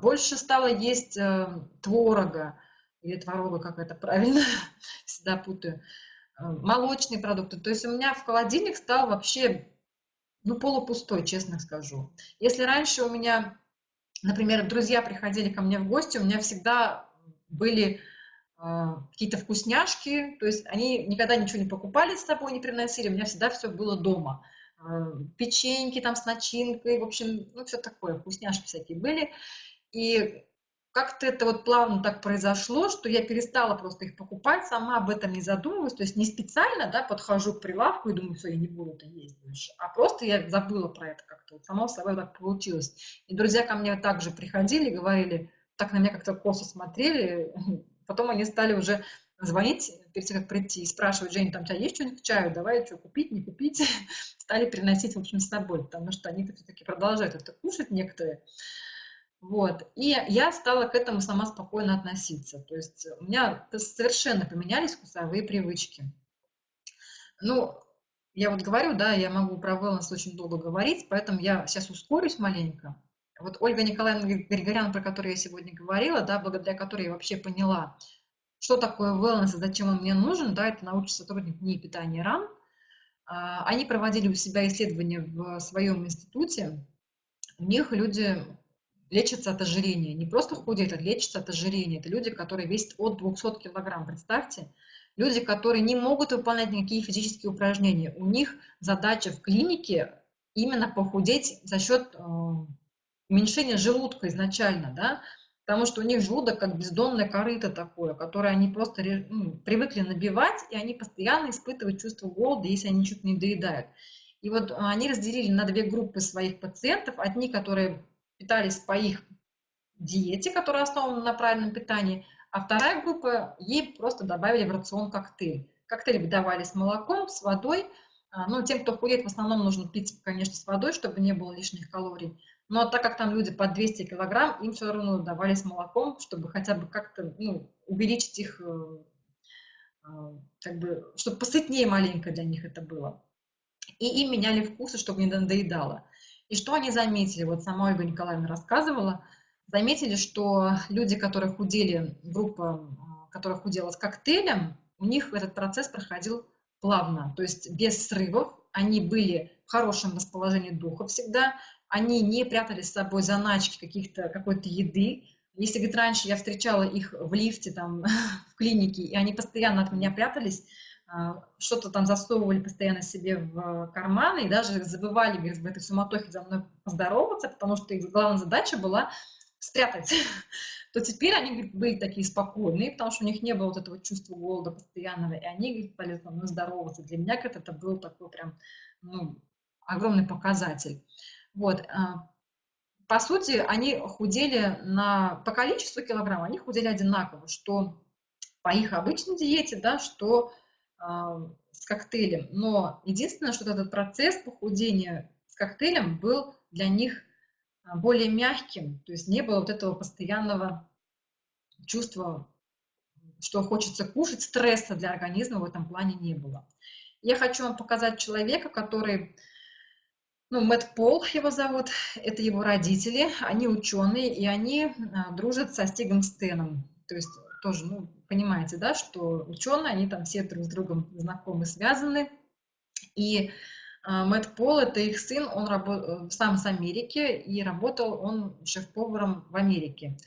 Больше стало есть э, творога, или творога, как это правильно, всегда путаю, э, молочные продукты. То есть у меня в холодильник стал вообще, ну, полупустой, честно скажу. Если раньше у меня, например, друзья приходили ко мне в гости, у меня всегда были э, какие-то вкусняшки, то есть они никогда ничего не покупали с собой, не приносили, у меня всегда все было дома. Э, печеньки там с начинкой, в общем, ну, все такое, вкусняшки всякие были. И как-то это вот плавно так произошло, что я перестала просто их покупать, сама об этом не задумываюсь, то есть не специально, да, подхожу к прилавку и думаю, все, я не буду это есть больше, а просто я забыла про это как-то, вот само собой так получилось. И друзья ко мне также приходили, говорили, так на меня как-то косо смотрели, потом они стали уже звонить перед тем, как прийти, и спрашивать, Женя, там у тебя есть что-нибудь к чаю, давай что, купить, не купить, стали приносить, в общем, с собой, потому что они все-таки продолжают это кушать некоторые, вот. И я стала к этому сама спокойно относиться. То есть у меня совершенно поменялись вкусовые привычки. Ну, я вот говорю, да, я могу про wellness очень долго говорить, поэтому я сейчас ускорюсь маленько. Вот Ольга Николаевна Григорян, про которую я сегодня говорила, да, благодаря которой я вообще поняла, что такое wellness и зачем он мне нужен, да, это научный сотрудник НИИ питания РАН. А, они проводили у себя исследования в своем институте. У них люди лечатся от ожирения. Не просто худеют, а лечатся от ожирения. Это люди, которые весят от 200 килограмм. Представьте, люди, которые не могут выполнять никакие физические упражнения. У них задача в клинике именно похудеть за счет э, уменьшения желудка изначально, да, потому что у них желудок как бездонное корыто такое, которое они просто ну, привыкли набивать, и они постоянно испытывают чувство голода, если они что-то не доедают. И вот они разделили на две группы своих пациентов. Одни, которые питались по их диете, которая основана на правильном питании, а вторая группа, ей просто добавили в рацион коктейль. Коктейль выдавали с молоком, с водой. А, ну, тем, кто худеет, в основном нужно пить, конечно, с водой, чтобы не было лишних калорий. Но так как там люди по 200 килограмм, им все равно давали с молоком, чтобы хотя бы как-то ну, увеличить их, э, э, как бы, чтобы посытнее маленько для них это было. И им меняли вкусы, чтобы не надоедало. И что они заметили? Вот сама Ольга Николаевна рассказывала. Заметили, что люди, которые худели, группа, которая худела с коктейлем, у них этот процесс проходил плавно, то есть без срывов. Они были в хорошем расположении духа всегда, они не прятали с собой заначки каких-то какой-то еды. Если, говорит, раньше я встречала их в лифте, там, в клинике, и они постоянно от меня прятались, а, что-то там засовывали постоянно себе в карманы и даже забывали говорит, в этой суматохе за мной поздороваться, потому что их главная задача была спрятать, то теперь они говорит, были такие спокойные, потому что у них не было вот этого чувства голода постоянного, и они говорит, со мной здороваться. Для меня говорит, это был такой прям ну, огромный показатель. Вот. А, по сути, они худели на, по количеству килограмм, они худели одинаково, что по их обычной диете, да, что с коктейлем. Но единственное, что этот процесс похудения с коктейлем был для них а, более мягким, то есть не было вот этого постоянного чувства, что хочется кушать, стресса для организма в этом плане не было. Я хочу вам показать человека, который, ну, Мэтт Пол его зовут, это его родители, они ученые, и они а, дружат со Стигом Стеном, то есть тоже, ну, понимаете, да, что ученые, они там все друг с другом знакомы, связаны. И э, Мэтт Пол, это их сын, он работал сам с Америки, и работал он шеф-поваром в Америке.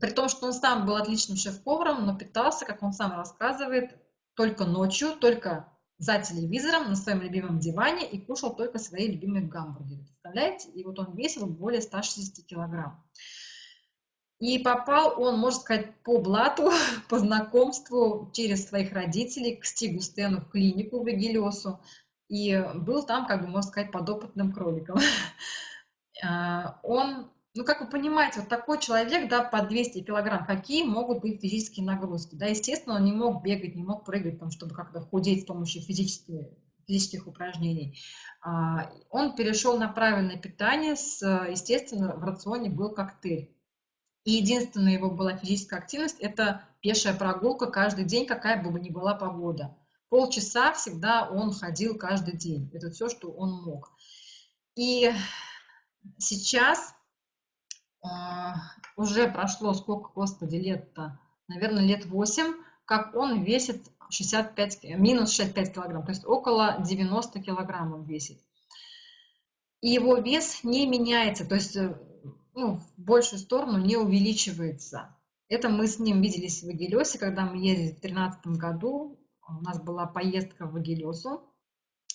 При том, что он сам был отличным шеф-поваром, но питался, как он сам рассказывает, только ночью, только за телевизором, на своем любимом диване и кушал только свои любимые гамбургеры. Представляете? И вот он весил более 160 килограмм. И попал он, можно сказать, по блату, по знакомству через своих родителей к Стигу Стену в клинику в Эгелиосу. И был там, как бы, можно сказать, подопытным кроликом. А, он Ну, как вы понимаете, вот такой человек, да, по 200 килограмм, какие могут быть физические нагрузки? Да, естественно, он не мог бегать, не мог прыгать, там, чтобы как-то худеть с помощью физических, физических упражнений. А, он перешел на правильное питание, с, естественно, в рационе был коктейль. И единственная его была физическая активность – это пешая прогулка каждый день, какая бы ни была погода. Полчаса всегда он ходил каждый день. Это все, что он мог. И сейчас а, уже прошло сколько, господи, лет-то, наверное, лет 8, как он весит 65, минус 65 килограмм, то есть около 90 килограмм он весит. И его вес не меняется, то есть э, ну, в большую сторону не увеличивается. Это мы с ним виделись в Агилесе, когда мы ездили в 2013 году, у нас была поездка в Агилесу,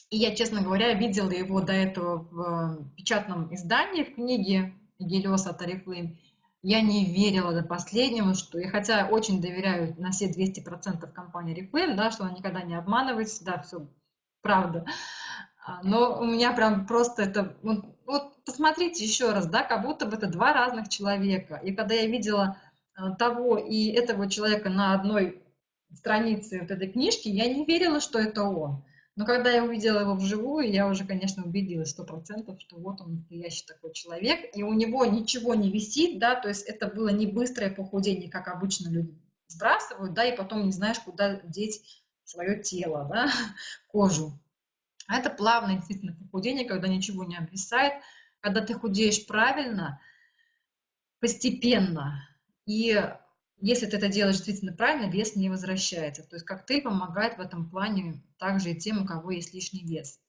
и я, честно говоря, видела его до этого в печатном издании, в книге Гелиоса Тарифлейм, я не верила до последнего, что, я хотя очень доверяю на все 200% компании Reflame, да, что она никогда не обманывает, да, все правда, а, но у меня прям просто это, вот, вот посмотрите еще раз, да, как будто бы это два разных человека, и когда я видела а, того и этого человека на одной странице вот этой книжки, я не верила, что это он. Но когда я увидела его вживую, я уже, конечно, убедилась сто процентов, что вот он настоящий такой человек, и у него ничего не висит, да, то есть это было не быстрое похудение, как обычно люди сбрасывают, да, и потом не знаешь, куда деть свое тело, да, кожу. А это плавное действительно похудение, когда ничего не обвисает, когда ты худеешь правильно, постепенно, и если ты это делаешь действительно правильно, вес не возвращается. То есть коктейль помогает в этом плане также и тем, у кого есть лишний вес.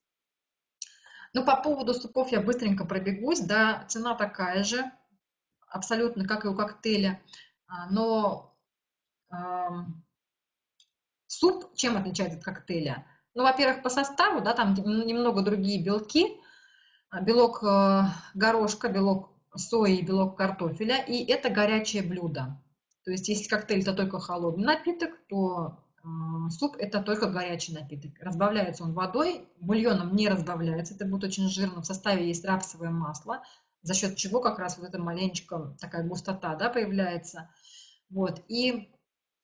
Ну, по поводу супов я быстренько пробегусь. Да, цена такая же, абсолютно как и у коктейля. А, но э, суп чем отличается от коктейля? Ну, во-первых, по составу, да, там немного другие белки. А, белок э, горошка, белок сои, белок картофеля. И это горячее блюдо. То есть если коктейль это только холодный напиток, то э, суп это только горячий напиток. Разбавляется он водой, бульоном не разбавляется, это будет очень жирно. В составе есть рапсовое масло, за счет чего как раз вот эта маленечко такая густота да, появляется. Вот. И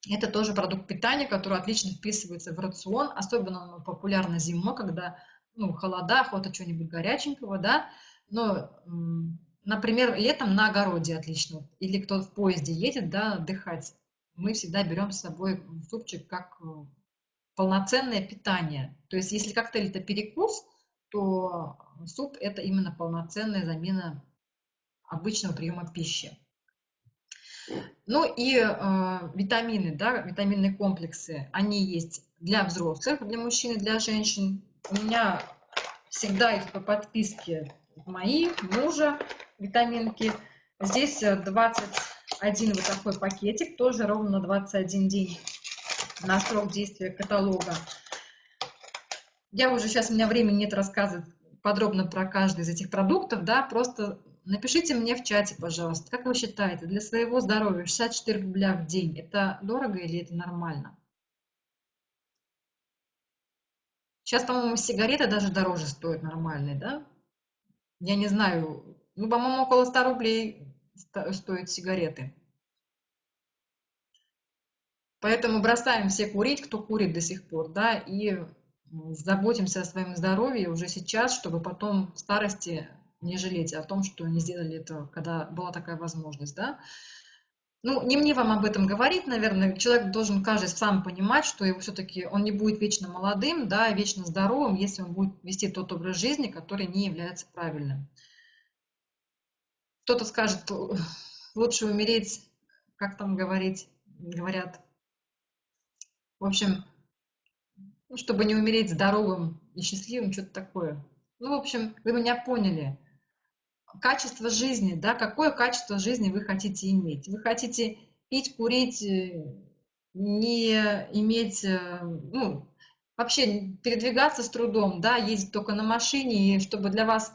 это тоже продукт питания, который отлично вписывается в рацион, особенно он популярно зимой, когда ну, холода, охота чего-нибудь горяченького, да, но Например, летом на огороде отлично. Или кто в поезде едет, да, отдыхать. Мы всегда берем с собой супчик как э, полноценное питание. То есть если коктейль это перекус, то суп это именно полноценная замена обычного приема пищи. Ну и э, витамины, да, витаминные комплексы, они есть для взрослых, для мужчин и для женщин. У меня всегда их по подписке мои, мужа, витаминки. Здесь 21 э, вот такой пакетик, тоже ровно 21 день на срок действия каталога. Я уже сейчас, у меня времени нет рассказывать подробно про каждый из этих продуктов, да, просто напишите мне в чате, пожалуйста, как вы считаете, для своего здоровья 64 рубля в день, это дорого или это нормально? Сейчас, по-моему, сигареты даже дороже стоят нормальные, да? Я не знаю, ну, по-моему, около 100 рублей стоят сигареты. Поэтому бросаем все курить, кто курит до сих пор, да, и заботимся о своем здоровье уже сейчас, чтобы потом в старости не жалеть о том, что не сделали это, когда была такая возможность, да. Ну, не мне вам об этом говорить, наверное, человек должен каждый сам понимать, что его все-таки он не будет вечно молодым, да, вечно здоровым, если он будет вести тот образ жизни, который не является правильным. Кто-то скажет, лучше умереть, как там говорить, говорят. В общем, ну, чтобы не умереть здоровым и счастливым, что-то такое. Ну, в общем, вы меня поняли. Качество жизни, да, какое качество жизни вы хотите иметь? Вы хотите пить, курить, э, не иметь, э, ну, вообще передвигаться с трудом, да, ездить только на машине, и чтобы для вас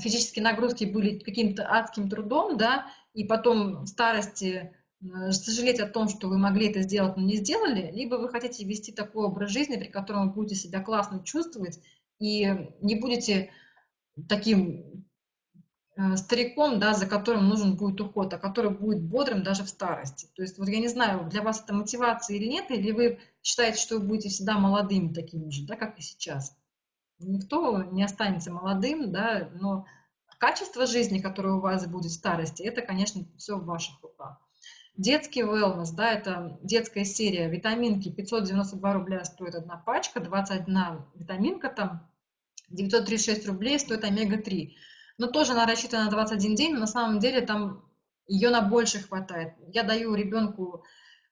физические нагрузки были каким-то адским трудом, да, и потом в старости э, сожалеть о том, что вы могли это сделать, но не сделали, либо вы хотите вести такой образ жизни, при котором вы будете себя классно чувствовать и не будете таким э, стариком, да, за которым нужен будет уход, а который будет бодрым даже в старости. То есть вот я не знаю, для вас это мотивация или нет, или вы считаете, что вы будете всегда молодыми такими же, да, как и сейчас. Никто не останется молодым, да, но качество жизни, которое у вас будет в старости, это, конечно, все в ваших руках. Детский wellness, да, это детская серия, витаминки, 592 рубля стоит одна пачка, 21 витаминка там, 936 рублей стоит омега-3. Но тоже она рассчитана на 21 день, но на самом деле там ее на больше хватает. Я даю ребенку,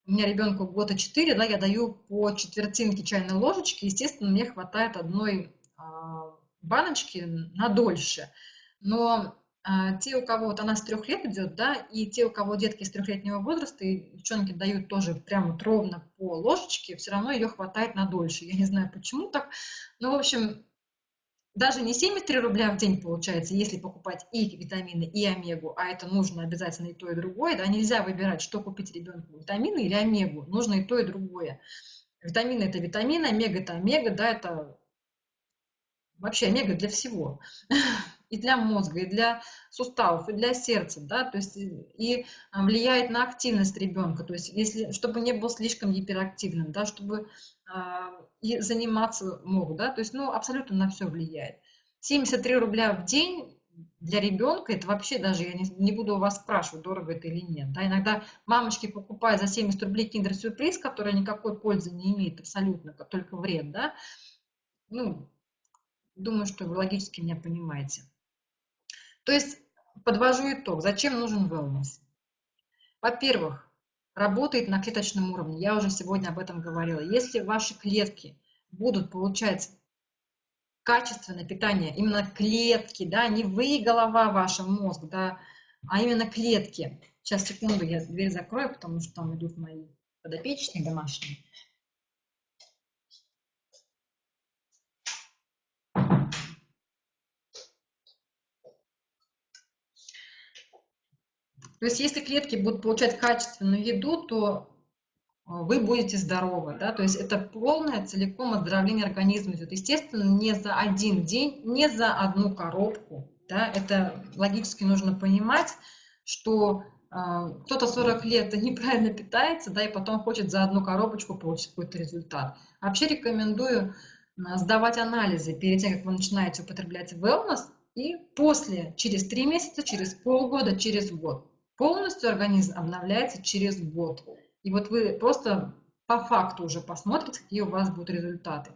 у меня ребенку года 4, да, я даю по четвертинке чайной ложечки, естественно, мне хватает одной а, баночки на дольше. Но а, те, у кого вот она с трех лет идет, да, и те, у кого детки с трехлетнего возраста, и девчонки дают тоже прямо вот ровно по ложечке, все равно ее хватает на дольше. Я не знаю, почему так. Ну, в общем, даже не 73 рубля в день получается, если покупать и витамины, и омегу, а это нужно обязательно и то, и другое, да, нельзя выбирать, что купить ребенку, витамины или омегу, нужно и то, и другое. Витамины – это витамины, омега – это омега, да, это вообще омега для всего и для мозга, и для суставов, и для сердца, да, то есть и а, влияет на активность ребенка, то есть если, чтобы не был слишком гиперактивным, да, чтобы а, и заниматься мог, да, то есть, ну, абсолютно на все влияет. 73 рубля в день для ребенка, это вообще даже, я не, не буду у вас спрашивать, дорого это или нет. Да, иногда мамочки покупают за 70 рублей киндер-сюрприз, который никакой пользы не имеет абсолютно, только вред, да. Ну, думаю, что вы логически меня понимаете. То есть подвожу итог. Зачем нужен wellness? Во-первых, работает на клеточном уровне. Я уже сегодня об этом говорила. Если ваши клетки будут получать качественное питание, именно клетки, да, не вы, голова ваша, мозг, да, а именно клетки. Сейчас, секунду, я дверь закрою, потому что там идут мои подопечные домашние. То есть если клетки будут получать качественную еду, то а, вы будете здоровы, да, то есть это полное целиком оздоровление организма идет, естественно, не за один день, не за одну коробку, да, это логически нужно понимать, что э, кто-то 40 лет неправильно питается, да, и потом хочет за одну коробочку получить какой-то результат. Вообще рекомендую сдавать анализы перед тем, как вы начинаете употреблять wellness, и после, через 3 месяца, через полгода, через год. Полностью организм обновляется через год. И вот вы просто по факту уже посмотрите, какие у вас будут результаты.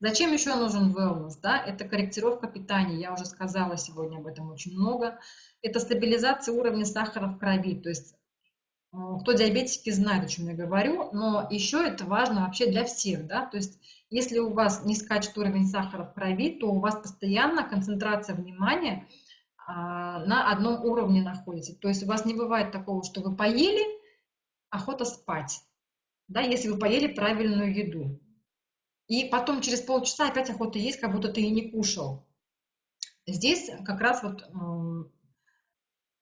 Зачем еще нужен wellness? Да? Это корректировка питания, я уже сказала сегодня об этом очень много. Это стабилизация уровня сахара в крови, то есть э, кто диабетики знает, о чем я говорю, но еще это важно вообще для всех, да, то есть если у вас не скачет уровень сахара в крови, то у вас постоянно концентрация внимания на одном уровне находитесь. То есть у вас не бывает такого, что вы поели, охота спать, да, если вы поели правильную еду. И потом через полчаса опять охота есть, как будто ты и не кушал. Здесь как раз вот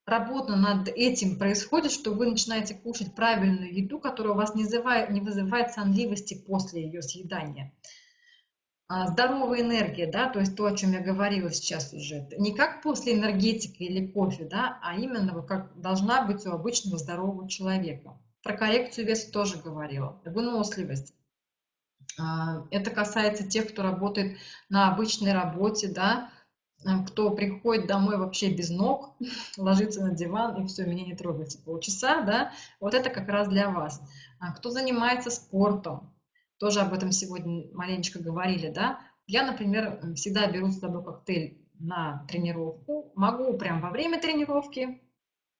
работа над этим происходит, что вы начинаете кушать правильную еду, которая у вас не вызывает, не вызывает сонливости после ее съедания. А, здоровая энергия, да, то есть то, о чем я говорила сейчас уже, не как после энергетики или кофе, да, а именно как должна быть у обычного здорового человека. Про коррекцию веса тоже говорила, выносливость. А, это касается тех, кто работает на обычной работе, да, а, кто приходит домой вообще без ног, ложится на диван и все, меня не трогайте полчаса, да, вот это как раз для вас. Кто занимается спортом, тоже об этом сегодня маленечко говорили, да. Я, например, всегда беру с собой коктейль на тренировку, могу прям во время тренировки,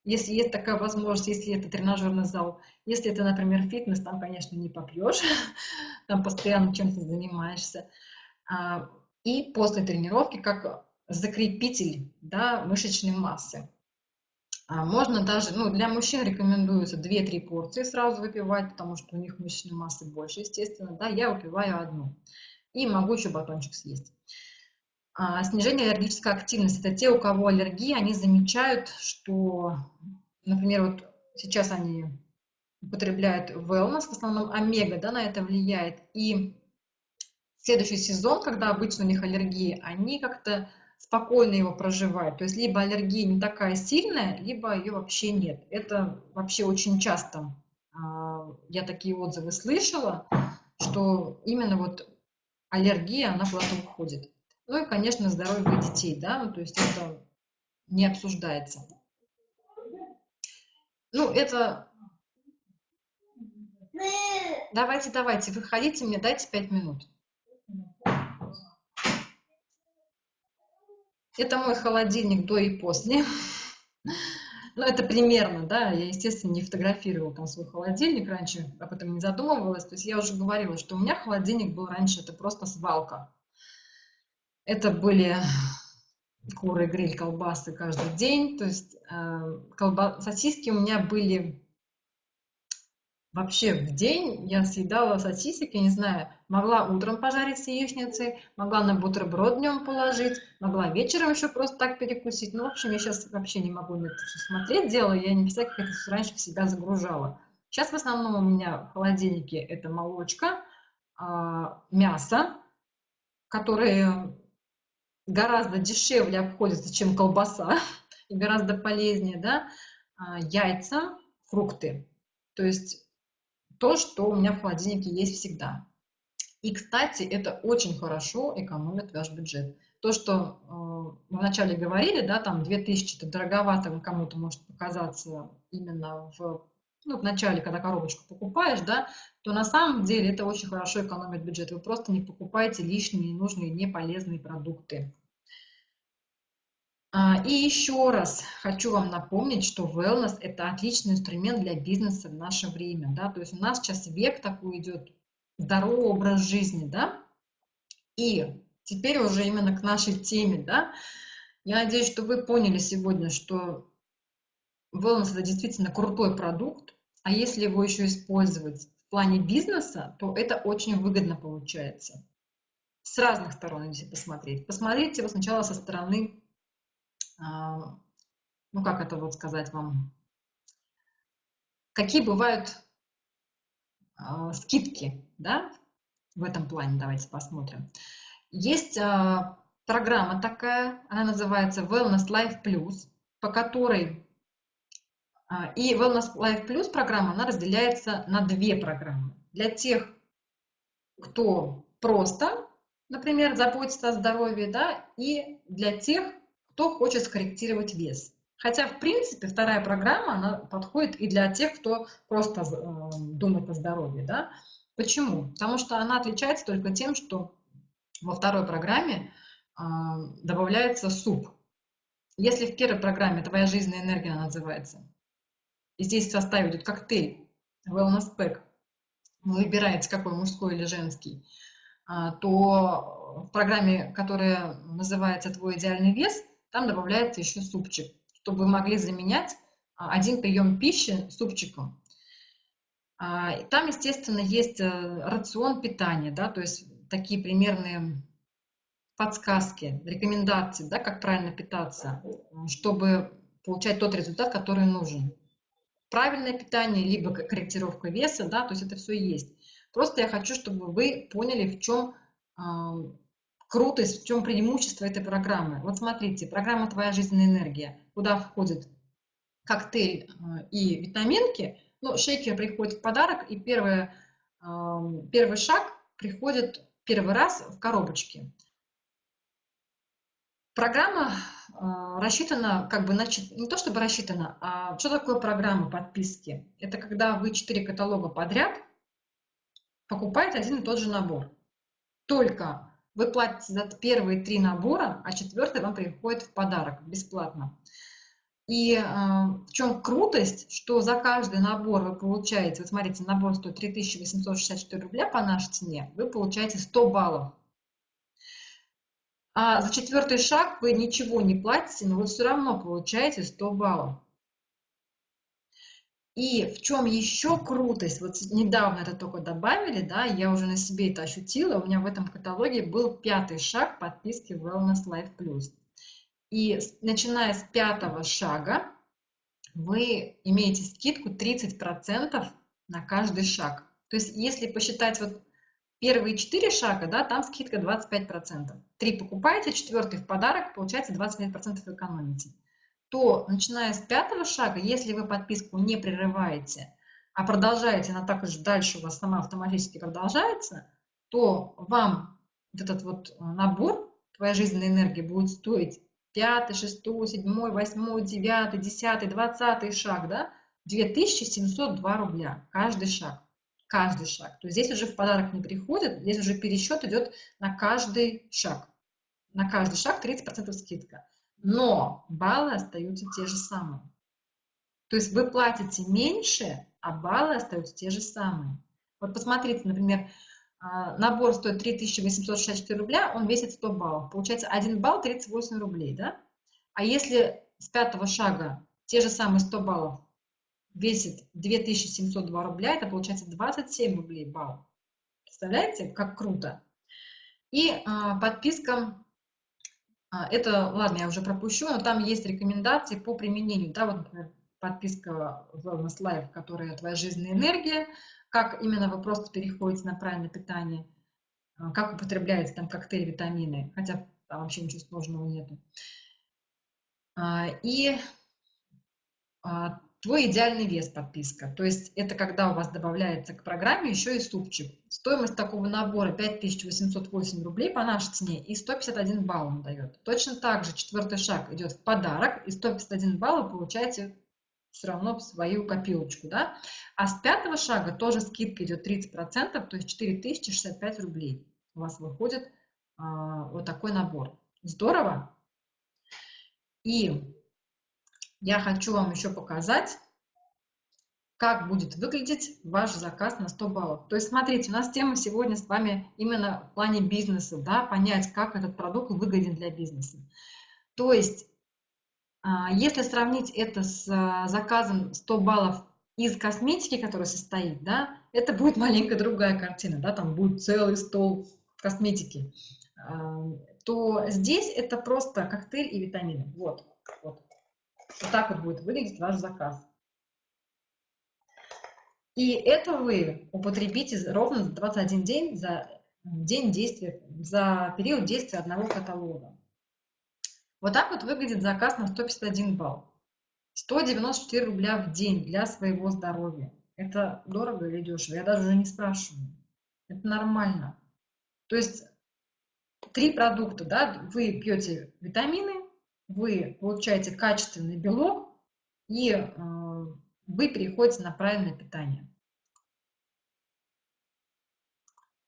если есть такая возможность, если это тренажерный зал. Если это, например, фитнес, там, конечно, не попьешь, там постоянно чем-то занимаешься. А, и после тренировки как закрепитель да, мышечной массы. А можно даже, ну, для мужчин рекомендуется 2-3 порции сразу выпивать, потому что у них мышечной массы больше, естественно, да, я выпиваю одну. И могу еще батончик съесть. А, снижение аллергической активности. Это те, у кого аллергия, они замечают, что, например, вот сейчас они употребляют wellness, в основном омега, да, на это влияет. И следующий сезон, когда обычно у них аллергия, они как-то спокойно его проживать. То есть либо аллергия не такая сильная, либо ее вообще нет. Это вообще очень часто а, я такие отзывы слышала, что именно вот аллергия, она куда-то уходит. Ну и, конечно, здоровье детей, да, ну, то есть это не обсуждается. Ну, это... Давайте, давайте, выходите мне, дайте пять минут. Это мой холодильник до и после. Ну, это примерно, да, я, естественно, не фотографировала там свой холодильник раньше, об этом не задумывалась. То есть я уже говорила, что у меня холодильник был раньше, это просто свалка. Это были куры, гриль, колбасы каждый день. То есть э, колба... сосиски у меня были Вообще в день я съедала сосисек, я не знаю, могла утром пожарить с яичницей, могла на бутерброд днем положить, могла вечером еще просто так перекусить. Ну, в общем, я сейчас вообще не могу на это все смотреть, дело, я не представляю, как это все раньше в себя загружала. Сейчас в основном у меня в холодильнике это молочка, а, мясо, которые гораздо дешевле обходятся, чем колбаса, и гораздо полезнее, да, а, яйца, фрукты. То есть то, что у меня в холодильнике есть всегда. И, кстати, это очень хорошо экономит ваш бюджет. То, что э, мы вначале говорили, да, там 2000 это дороговато кому-то может показаться именно в, ну, в начале, когда коробочку покупаешь, да, то на самом деле это очень хорошо экономит бюджет. Вы просто не покупаете лишние, ненужные, неполезные продукты. А, и еще раз хочу вам напомнить, что wellness – это отличный инструмент для бизнеса в наше время. Да? То есть у нас сейчас век такой идет, здоровый образ жизни. Да? И теперь уже именно к нашей теме. Да? Я надеюсь, что вы поняли сегодня, что wellness – это действительно крутой продукт, а если его еще использовать в плане бизнеса, то это очень выгодно получается. С разных сторон, если посмотреть. Посмотрите его сначала со стороны ну как это вот сказать вам, какие бывают а, скидки, да, в этом плане, давайте посмотрим. Есть а, программа такая, она называется Wellness Life Plus, по которой и Wellness Life Plus программа, она разделяется на две программы. Для тех, кто просто, например, заботится о здоровье, да, и для тех, кто хочет скорректировать вес. Хотя, в принципе, вторая программа, она подходит и для тех, кто просто э, думает о здоровье. Да? Почему? Потому что она отличается только тем, что во второй программе э, добавляется суп. Если в первой программе «Твоя жизненная энергия» называется, и здесь в составе идет коктейль Wellness Pack, вы выбираете, какой мужской или женский, э, то в программе, которая называется «Твой идеальный вес», там добавляется еще супчик, чтобы вы могли заменять а, один прием пищи супчиком. А, там, естественно, есть э, рацион питания, да, то есть такие примерные подсказки, рекомендации, да, как правильно питаться, чтобы получать тот результат, который нужен. Правильное питание, либо корректировка веса, да, то есть это все есть. Просто я хочу, чтобы вы поняли, в чем крутость, в чем преимущество этой программы. Вот смотрите, программа «Твоя жизненная энергия», куда входит коктейль э, и витаминки, ну, шейкер приходит в подарок, и первый, эм, первый шаг приходит первый раз в коробочке. Программа э, рассчитана, как бы, значит, не то чтобы рассчитана, а что такое программа подписки? Это когда вы четыре каталога подряд покупаете один и тот же набор. Только вы платите за первые три набора, а четвертый вам приходит в подарок бесплатно. И э, в чем крутость, что за каждый набор вы получаете, вот смотрите, набор стоит 3864 рубля по нашей цене, вы получаете 100 баллов. А за четвертый шаг вы ничего не платите, но вы все равно получаете 100 баллов. И в чем еще крутость, вот недавно это только добавили, да, я уже на себе это ощутила, у меня в этом каталоге был пятый шаг подписки Wellness Life Plus. И начиная с пятого шага вы имеете скидку 30% на каждый шаг. То есть если посчитать вот первые четыре шага, да, там скидка 25%. Три покупаете, четвертый в подарок, получается 25% экономите. То, начиная с пятого шага, если вы подписку не прерываете, а продолжаете, она так же дальше у вас сама автоматически продолжается, то вам этот вот набор, твоя жизненная энергия будет стоить пятый, шестой, седьмой, восьмой, девятый, десятый, двадцатый шаг, да, 2702 рубля каждый шаг. Каждый шаг. То есть здесь уже в подарок не приходит, здесь уже пересчет идет на каждый шаг. На каждый шаг 30% скидка. Но баллы остаются те же самые. То есть вы платите меньше, а баллы остаются те же самые. Вот посмотрите, например, а, набор стоит 3864 рубля, он весит 100 баллов. Получается 1 балл 38 рублей, да? А если с пятого шага те же самые 100 баллов весит 2702 рубля, это получается 27 рублей балл. Представляете, как круто? И а, подписка, это, ладно, я уже пропущу, но там есть рекомендации по применению, да, вот, подписка Wellness Life, которая твоя жизненная энергия, как именно вы просто переходите на правильное питание, а, как употребляете там коктейль, витамины, хотя там вообще ничего сложного нету. А, и а, твой идеальный вес подписка. То есть это когда у вас добавляется к программе еще и супчик. Стоимость такого набора 5808 рублей по нашей цене и 151 балл он дает. Точно так же четвертый шаг идет в подарок и 151 балл вы получаете все равно в свою копилочку, да. А с пятого шага тоже скидка идет 30%, то есть 4065 рублей у вас выходит а, вот такой набор. Здорово? И я хочу вам еще показать, как будет выглядеть ваш заказ на 100 баллов. То есть, смотрите, у нас тема сегодня с вами именно в плане бизнеса, да, понять, как этот продукт выгоден для бизнеса. То есть, а, если сравнить это с а, заказом 100 баллов из косметики, который состоит, да, это будет маленько другая картина, да, там будет целый стол косметики, а, то здесь это просто коктейль и витамины. Вот, вот. Вот так вот будет выглядеть ваш заказ. И это вы употребите ровно за 21 день за день действия, за период действия одного каталога. Вот так вот выглядит заказ на 151 балл. 194 рубля в день для своего здоровья. Это дорого или дешево? Я даже уже не спрашиваю. Это нормально. То есть три продукта, да, вы пьете витамины, вы получаете качественный белок и э, вы переходите на правильное питание.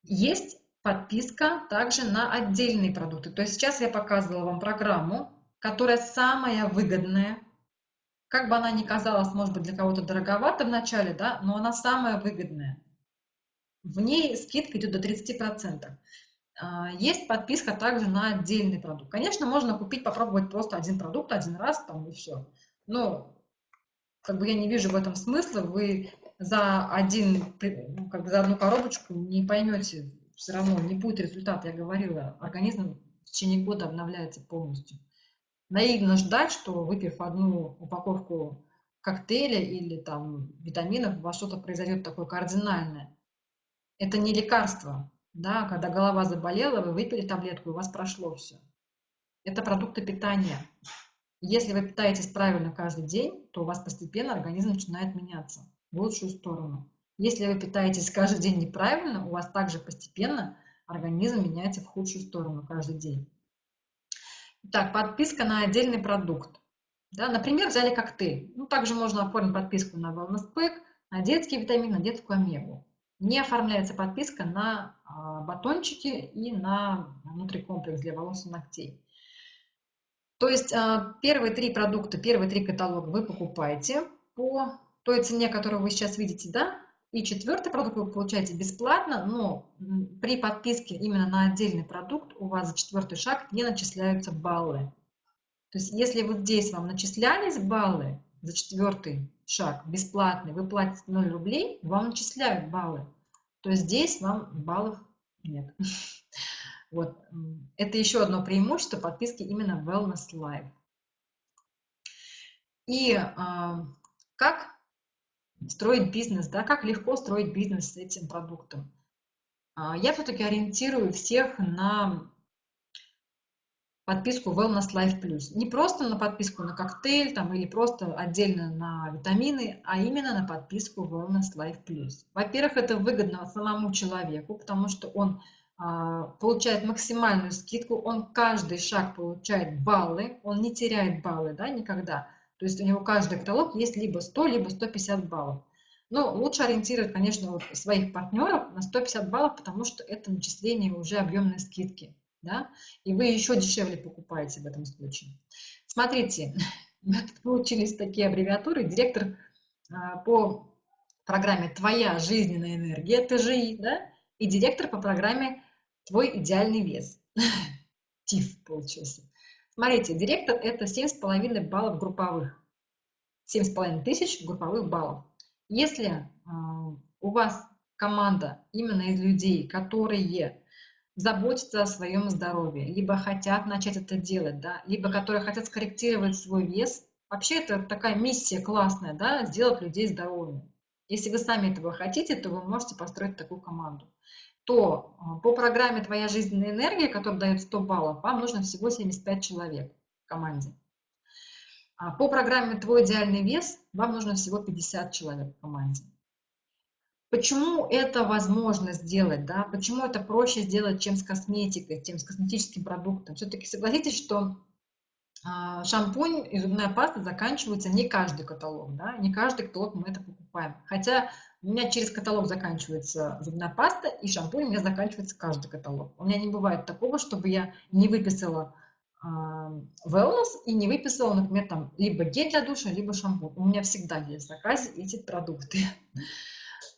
Есть подписка также на отдельные продукты. То есть сейчас я показывала вам программу, которая самая выгодная. Как бы она ни казалась, может быть, для кого-то дороговато в начале, да, но она самая выгодная. В ней скидка идет до 30%. А, есть подписка также на отдельный продукт. Конечно, можно купить, попробовать просто один продукт один раз, там и все. Но как бы я не вижу в этом смысла. Вы за один, ну, как бы за одну коробочку не поймете все равно не будет результата, я говорила, организм в течение года обновляется полностью. Наивно ждать, что выпив одну упаковку коктейля или там витаминов, у вас что-то произойдет такое кардинальное. Это не лекарство, да, когда голова заболела, вы выпили таблетку, у вас прошло все. Это продукты питания. Если вы питаетесь правильно каждый день, то у вас постепенно организм начинает меняться в лучшую сторону. Если вы питаетесь каждый день неправильно, у вас также постепенно организм меняется в худшую сторону каждый день. Так, подписка на отдельный продукт. Да, например, взяли коктейль. Ну, также можно оформить подписку на Wellness Pack, на детский витамин, на детскую омегу. Не оформляется подписка на батончики и на внутрикомплекс для волос и ногтей. То есть а, первые три продукта, первые три каталога вы покупаете по той цене, которую вы сейчас видите, да, и четвертый продукт вы получаете бесплатно, но при подписке именно на отдельный продукт у вас за четвертый шаг не начисляются баллы. То есть если вот здесь вам начислялись баллы за четвертый шаг бесплатный, вы платите 0 рублей, вам начисляют баллы. То здесь вам баллов нет. Вот. Это еще одно преимущество подписки именно Wellness Live. И э, как строить бизнес, да, как легко строить бизнес с этим продуктом. а, я все-таки ориентирую всех на подписку Wellness Life Plus. Не просто на подписку на коктейль там, или просто отдельно на витамины, а именно на подписку Wellness Life Plus. Во-первых, это выгодно самому человеку, потому что он а, получает максимальную скидку, он каждый шаг получает баллы, он не теряет баллы да, никогда. То есть у него каждый каталог есть либо 100, либо 150 баллов. Но лучше ориентировать, конечно, вот своих партнеров на 150 баллов, потому что это начисление уже объемной скидки да, и вы еще дешевле покупаете в этом случае. Смотрите, получились такие аббревиатуры. Директор а, по программе «Твоя жизненная энергия», ТЖИ, да, и директор по программе «Твой идеальный вес». ТИФ получился. Смотрите, директор – это 7,5 баллов групповых. 7,5 тысяч групповых баллов. Если э, у вас команда именно из людей, которые заботятся о своем здоровье, либо хотят начать это делать, да, либо которые хотят скорректировать свой вес. Вообще это такая миссия классная, да, сделать людей здоровыми. Если вы сами этого хотите, то вы можете построить такую команду. То а, по программе «Твоя жизненная энергия», которая дает 100 баллов, вам нужно всего 75 человек в команде. А по программе «Твой идеальный вес» вам нужно всего 50 человек в команде. Почему это возможно сделать, да? Почему это проще сделать, чем с косметикой, чем с косметическим продуктом? Все-таки согласитесь, что а, шампунь и зубная паста заканчиваются не каждый каталог, да? Не каждый каталог мы это покупаем. Хотя у меня через каталог заканчивается зубная паста, и шампунь у меня заканчивается каждый каталог. У меня не бывает такого, чтобы я не выписала э, wellness и не выписала, например, там либо гель для душа, либо шампунь. У меня всегда есть в заказе эти продукты.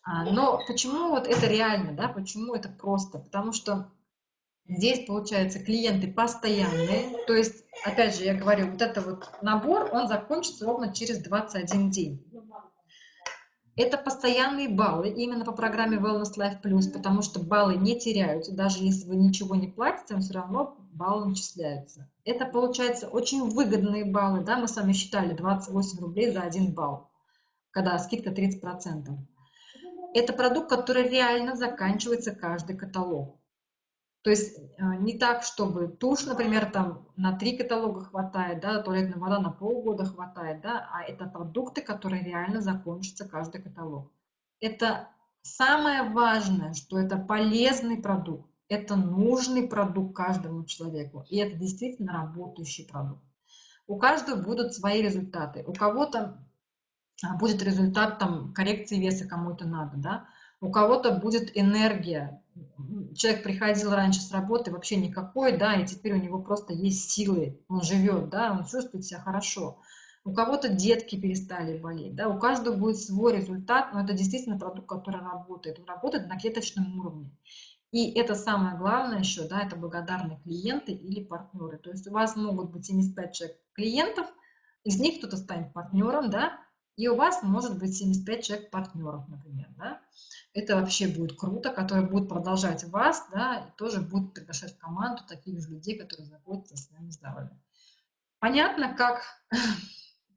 А, но почему вот это реально, да, почему это просто? Потому что здесь, получается, клиенты постоянные, то есть, опять же, я говорю, вот это вот набор, он закончится ровно через 21 день. Это постоянные баллы именно по программе Wellness Life Plus, потому что баллы не теряются, даже если вы ничего не платите, все равно баллы начисляются. Это, получается, очень выгодные баллы, да, мы с вами считали 28 рублей за один балл, когда скидка 30% это продукт, который реально заканчивается каждый каталог. То есть э, не так, чтобы тушь, например, там на три каталога хватает, да, туалетная вода на полгода хватает, да, а это продукты, которые реально закончатся каждый каталог. Это самое важное, что это полезный продукт, это нужный продукт каждому человеку, и это действительно работающий продукт. У каждого будут свои результаты. У кого-то будет результат там коррекции веса кому-то надо, да, у кого-то будет энергия. Человек приходил раньше с работы вообще никакой, да, и теперь у него просто есть силы, он живет, да, он чувствует себя хорошо. У кого-то детки перестали болеть, да, у каждого будет свой результат, но это действительно продукт, который работает, он работает на клеточном уровне. И это самое главное еще, да, это благодарные клиенты или партнеры. То есть у вас могут быть 75 человек клиентов, из них кто-то станет партнером, да, и у вас может быть 75 человек партнеров, например, да, это вообще будет круто, которые будут продолжать вас, да, и тоже будут приглашать в команду таких же людей, которые заботятся о своем здоровье. Понятно, как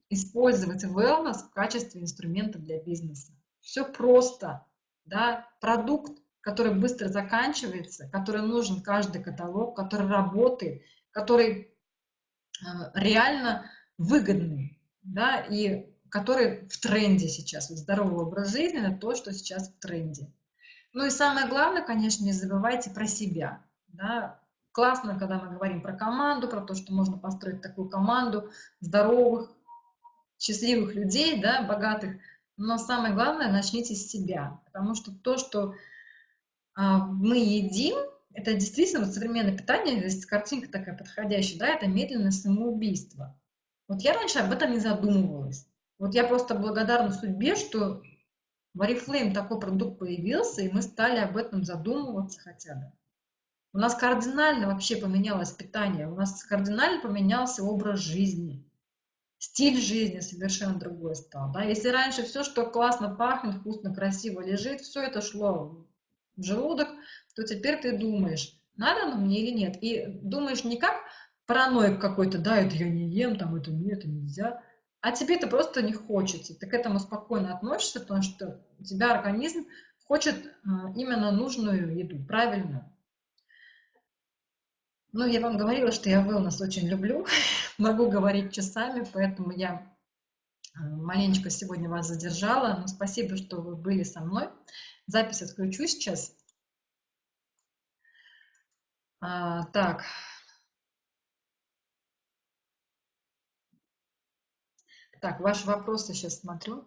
использовать wellness в качестве инструмента для бизнеса. Все просто, да, продукт, который быстро заканчивается, который нужен каждый каталог, который работает, который э, реально выгодный, да, и который в тренде сейчас. Вот здоровый образ жизни – это то, что сейчас в тренде. Ну и самое главное, конечно, не забывайте про себя. Да? Классно, когда мы говорим про команду, про то, что можно построить такую команду здоровых, счастливых людей, да, богатых. Но самое главное, начните с себя. Потому что то, что а, мы едим, это действительно вот современное питание, здесь картинка такая подходящая, да, это медленное самоубийство. Вот я раньше об этом не задумывалась. Вот я просто благодарна судьбе, что в Oriflame такой продукт появился, и мы стали об этом задумываться хотя бы. У нас кардинально вообще поменялось питание, у нас кардинально поменялся образ жизни. Стиль жизни совершенно другой стал. Да? Если раньше все, что классно пахнет, вкусно, красиво лежит, все это шло в желудок, то теперь ты думаешь, надо оно мне или нет. И думаешь не как параноик какой-то, да, это я не ем, там это нет, это нельзя а тебе это просто не хочется. Ты к этому спокойно относишься, потому что у тебя организм хочет именно нужную еду, правильную. Ну, я вам говорила, что я wellness очень люблю, могу говорить часами, поэтому я маленечко сегодня вас задержала, но спасибо, что вы были со мной. Запись отключу сейчас. А, так. Так, ваши вопросы сейчас смотрю.